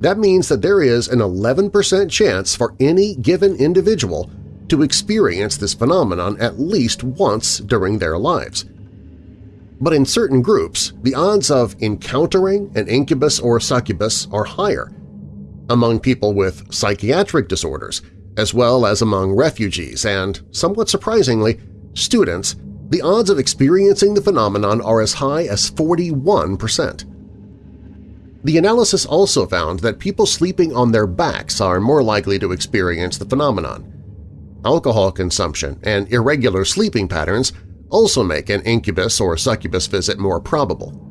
That means that there is an 11% chance for any given individual to experience this phenomenon at least once during their lives. But in certain groups, the odds of encountering an incubus or succubus are higher. Among people with psychiatric disorders, as well as among refugees and, somewhat surprisingly, students, the odds of experiencing the phenomenon are as high as 41 percent. The analysis also found that people sleeping on their backs are more likely to experience the phenomenon. Alcohol consumption and irregular sleeping patterns also make an incubus or succubus visit more probable.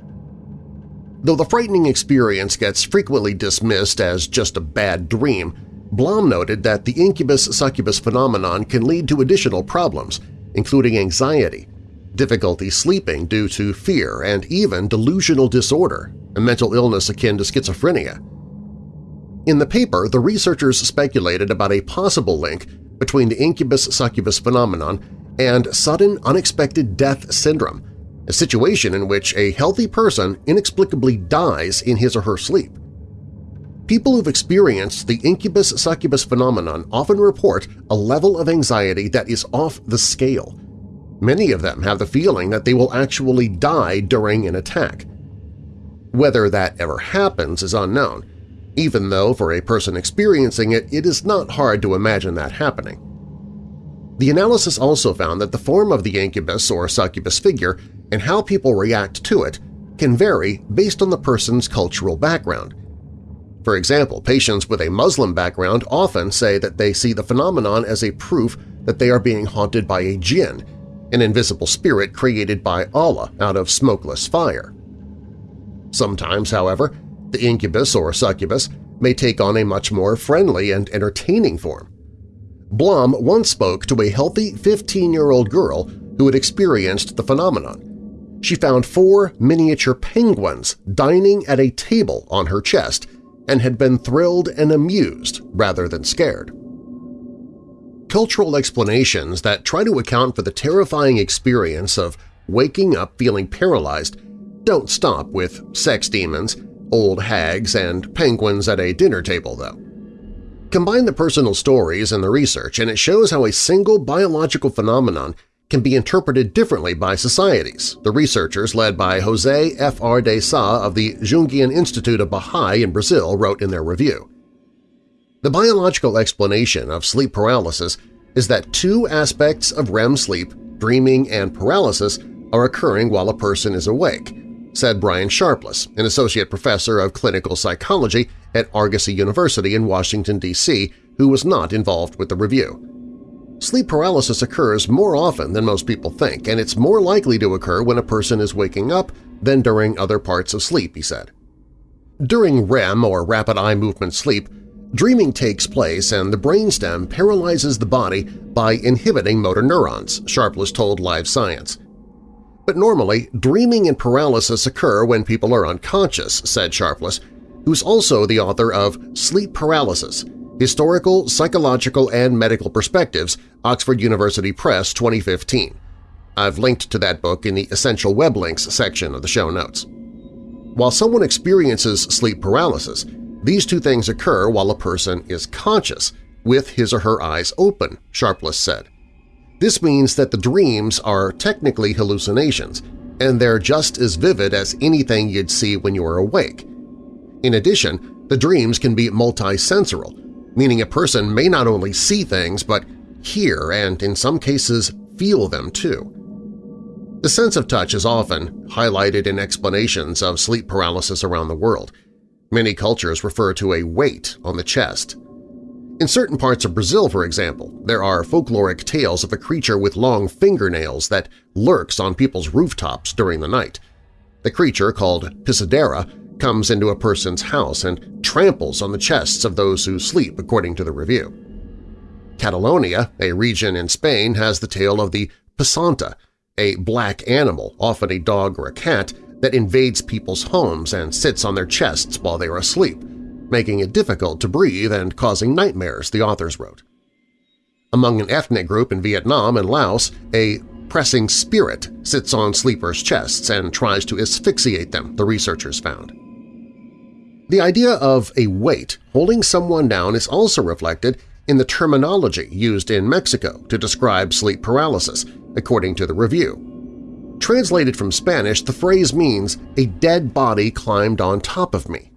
Though the frightening experience gets frequently dismissed as just a bad dream, Blom noted that the incubus-succubus phenomenon can lead to additional problems, including anxiety, difficulty sleeping due to fear, and even delusional disorder, a mental illness akin to schizophrenia. In the paper, the researchers speculated about a possible link between the incubus-succubus phenomenon and sudden unexpected death syndrome, a situation in which a healthy person inexplicably dies in his or her sleep. People who've experienced the incubus-succubus phenomenon often report a level of anxiety that is off the scale. Many of them have the feeling that they will actually die during an attack. Whether that ever happens is unknown, even though for a person experiencing it, it is not hard to imagine that happening. The analysis also found that the form of the incubus or succubus figure and how people react to it can vary based on the person's cultural background. For example, patients with a Muslim background often say that they see the phenomenon as a proof that they are being haunted by a jinn, an invisible spirit created by Allah out of smokeless fire. Sometimes, however, the incubus or succubus may take on a much more friendly and entertaining form. Blom once spoke to a healthy 15-year-old girl who had experienced the phenomenon. She found four miniature penguins dining at a table on her chest and had been thrilled and amused rather than scared. Cultural explanations that try to account for the terrifying experience of waking up feeling paralyzed don't stop with sex demons, old hags, and penguins at a dinner table, though. Combine the personal stories and the research, and it shows how a single biological phenomenon can be interpreted differently by societies, the researchers led by José F. R. de Sá of the Jungian Institute of Bahia in Brazil wrote in their review. The biological explanation of sleep paralysis is that two aspects of REM sleep, dreaming and paralysis, are occurring while a person is awake, said Brian Sharpless, an associate professor of clinical psychology at Argosy University in Washington, D.C., who was not involved with the review. Sleep paralysis occurs more often than most people think, and it's more likely to occur when a person is waking up than during other parts of sleep, he said. During REM, or rapid eye movement sleep, dreaming takes place and the brainstem paralyzes the body by inhibiting motor neurons, Sharpless told Live Science. But normally, dreaming and paralysis occur when people are unconscious, said Sharpless, who's also the author of Sleep Paralysis – Historical, Psychological, and Medical Perspectives, Oxford University Press 2015. I've linked to that book in the Essential Web Links section of the show notes. While someone experiences sleep paralysis, these two things occur while a person is conscious, with his or her eyes open, Sharpless said. This means that the dreams are technically hallucinations, and they're just as vivid as anything you'd see when you are awake. In addition, the dreams can be multisensorial, meaning a person may not only see things but hear and, in some cases, feel them too. The sense of touch is often highlighted in explanations of sleep paralysis around the world. Many cultures refer to a weight on the chest, in certain parts of Brazil, for example, there are folkloric tales of a creature with long fingernails that lurks on people's rooftops during the night. The creature, called Pisadeira, comes into a person's house and tramples on the chests of those who sleep, according to the review. Catalonia, a region in Spain, has the tale of the pesanta, a black animal, often a dog or a cat, that invades people's homes and sits on their chests while they are asleep, making it difficult to breathe and causing nightmares, the authors wrote. Among an ethnic group in Vietnam and Laos, a pressing spirit sits on sleepers' chests and tries to asphyxiate them, the researchers found. The idea of a weight holding someone down is also reflected in the terminology used in Mexico to describe sleep paralysis, according to the review. Translated from Spanish, the phrase means, a dead body climbed on top of me.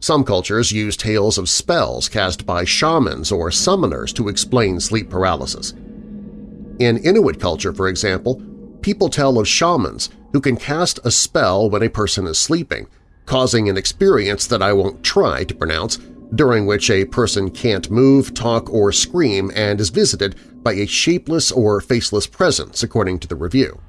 Some cultures use tales of spells cast by shamans or summoners to explain sleep paralysis. In Inuit culture, for example, people tell of shamans who can cast a spell when a person is sleeping, causing an experience that I won't try to pronounce, during which a person can't move, talk, or scream and is visited by a shapeless or faceless presence, according to the review.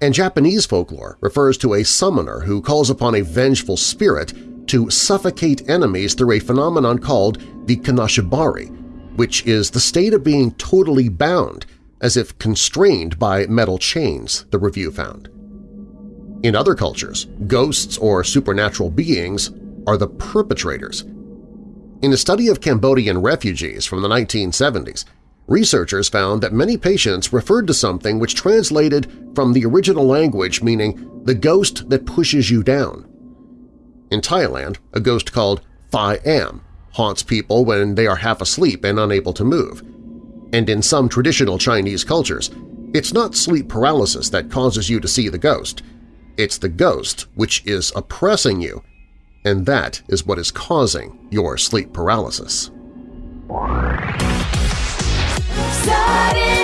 And Japanese folklore refers to a summoner who calls upon a vengeful spirit to suffocate enemies through a phenomenon called the kanashibari, which is the state of being totally bound, as if constrained by metal chains, the review found. In other cultures, ghosts or supernatural beings are the perpetrators. In a study of Cambodian refugees from the 1970s, researchers found that many patients referred to something which translated from the original language meaning the ghost that pushes you down. In Thailand, a ghost called Phi Am haunts people when they are half asleep and unable to move. And in some traditional Chinese cultures, it's not sleep paralysis that causes you to see the ghost. It's the ghost which is oppressing you, and that is what is causing your sleep paralysis started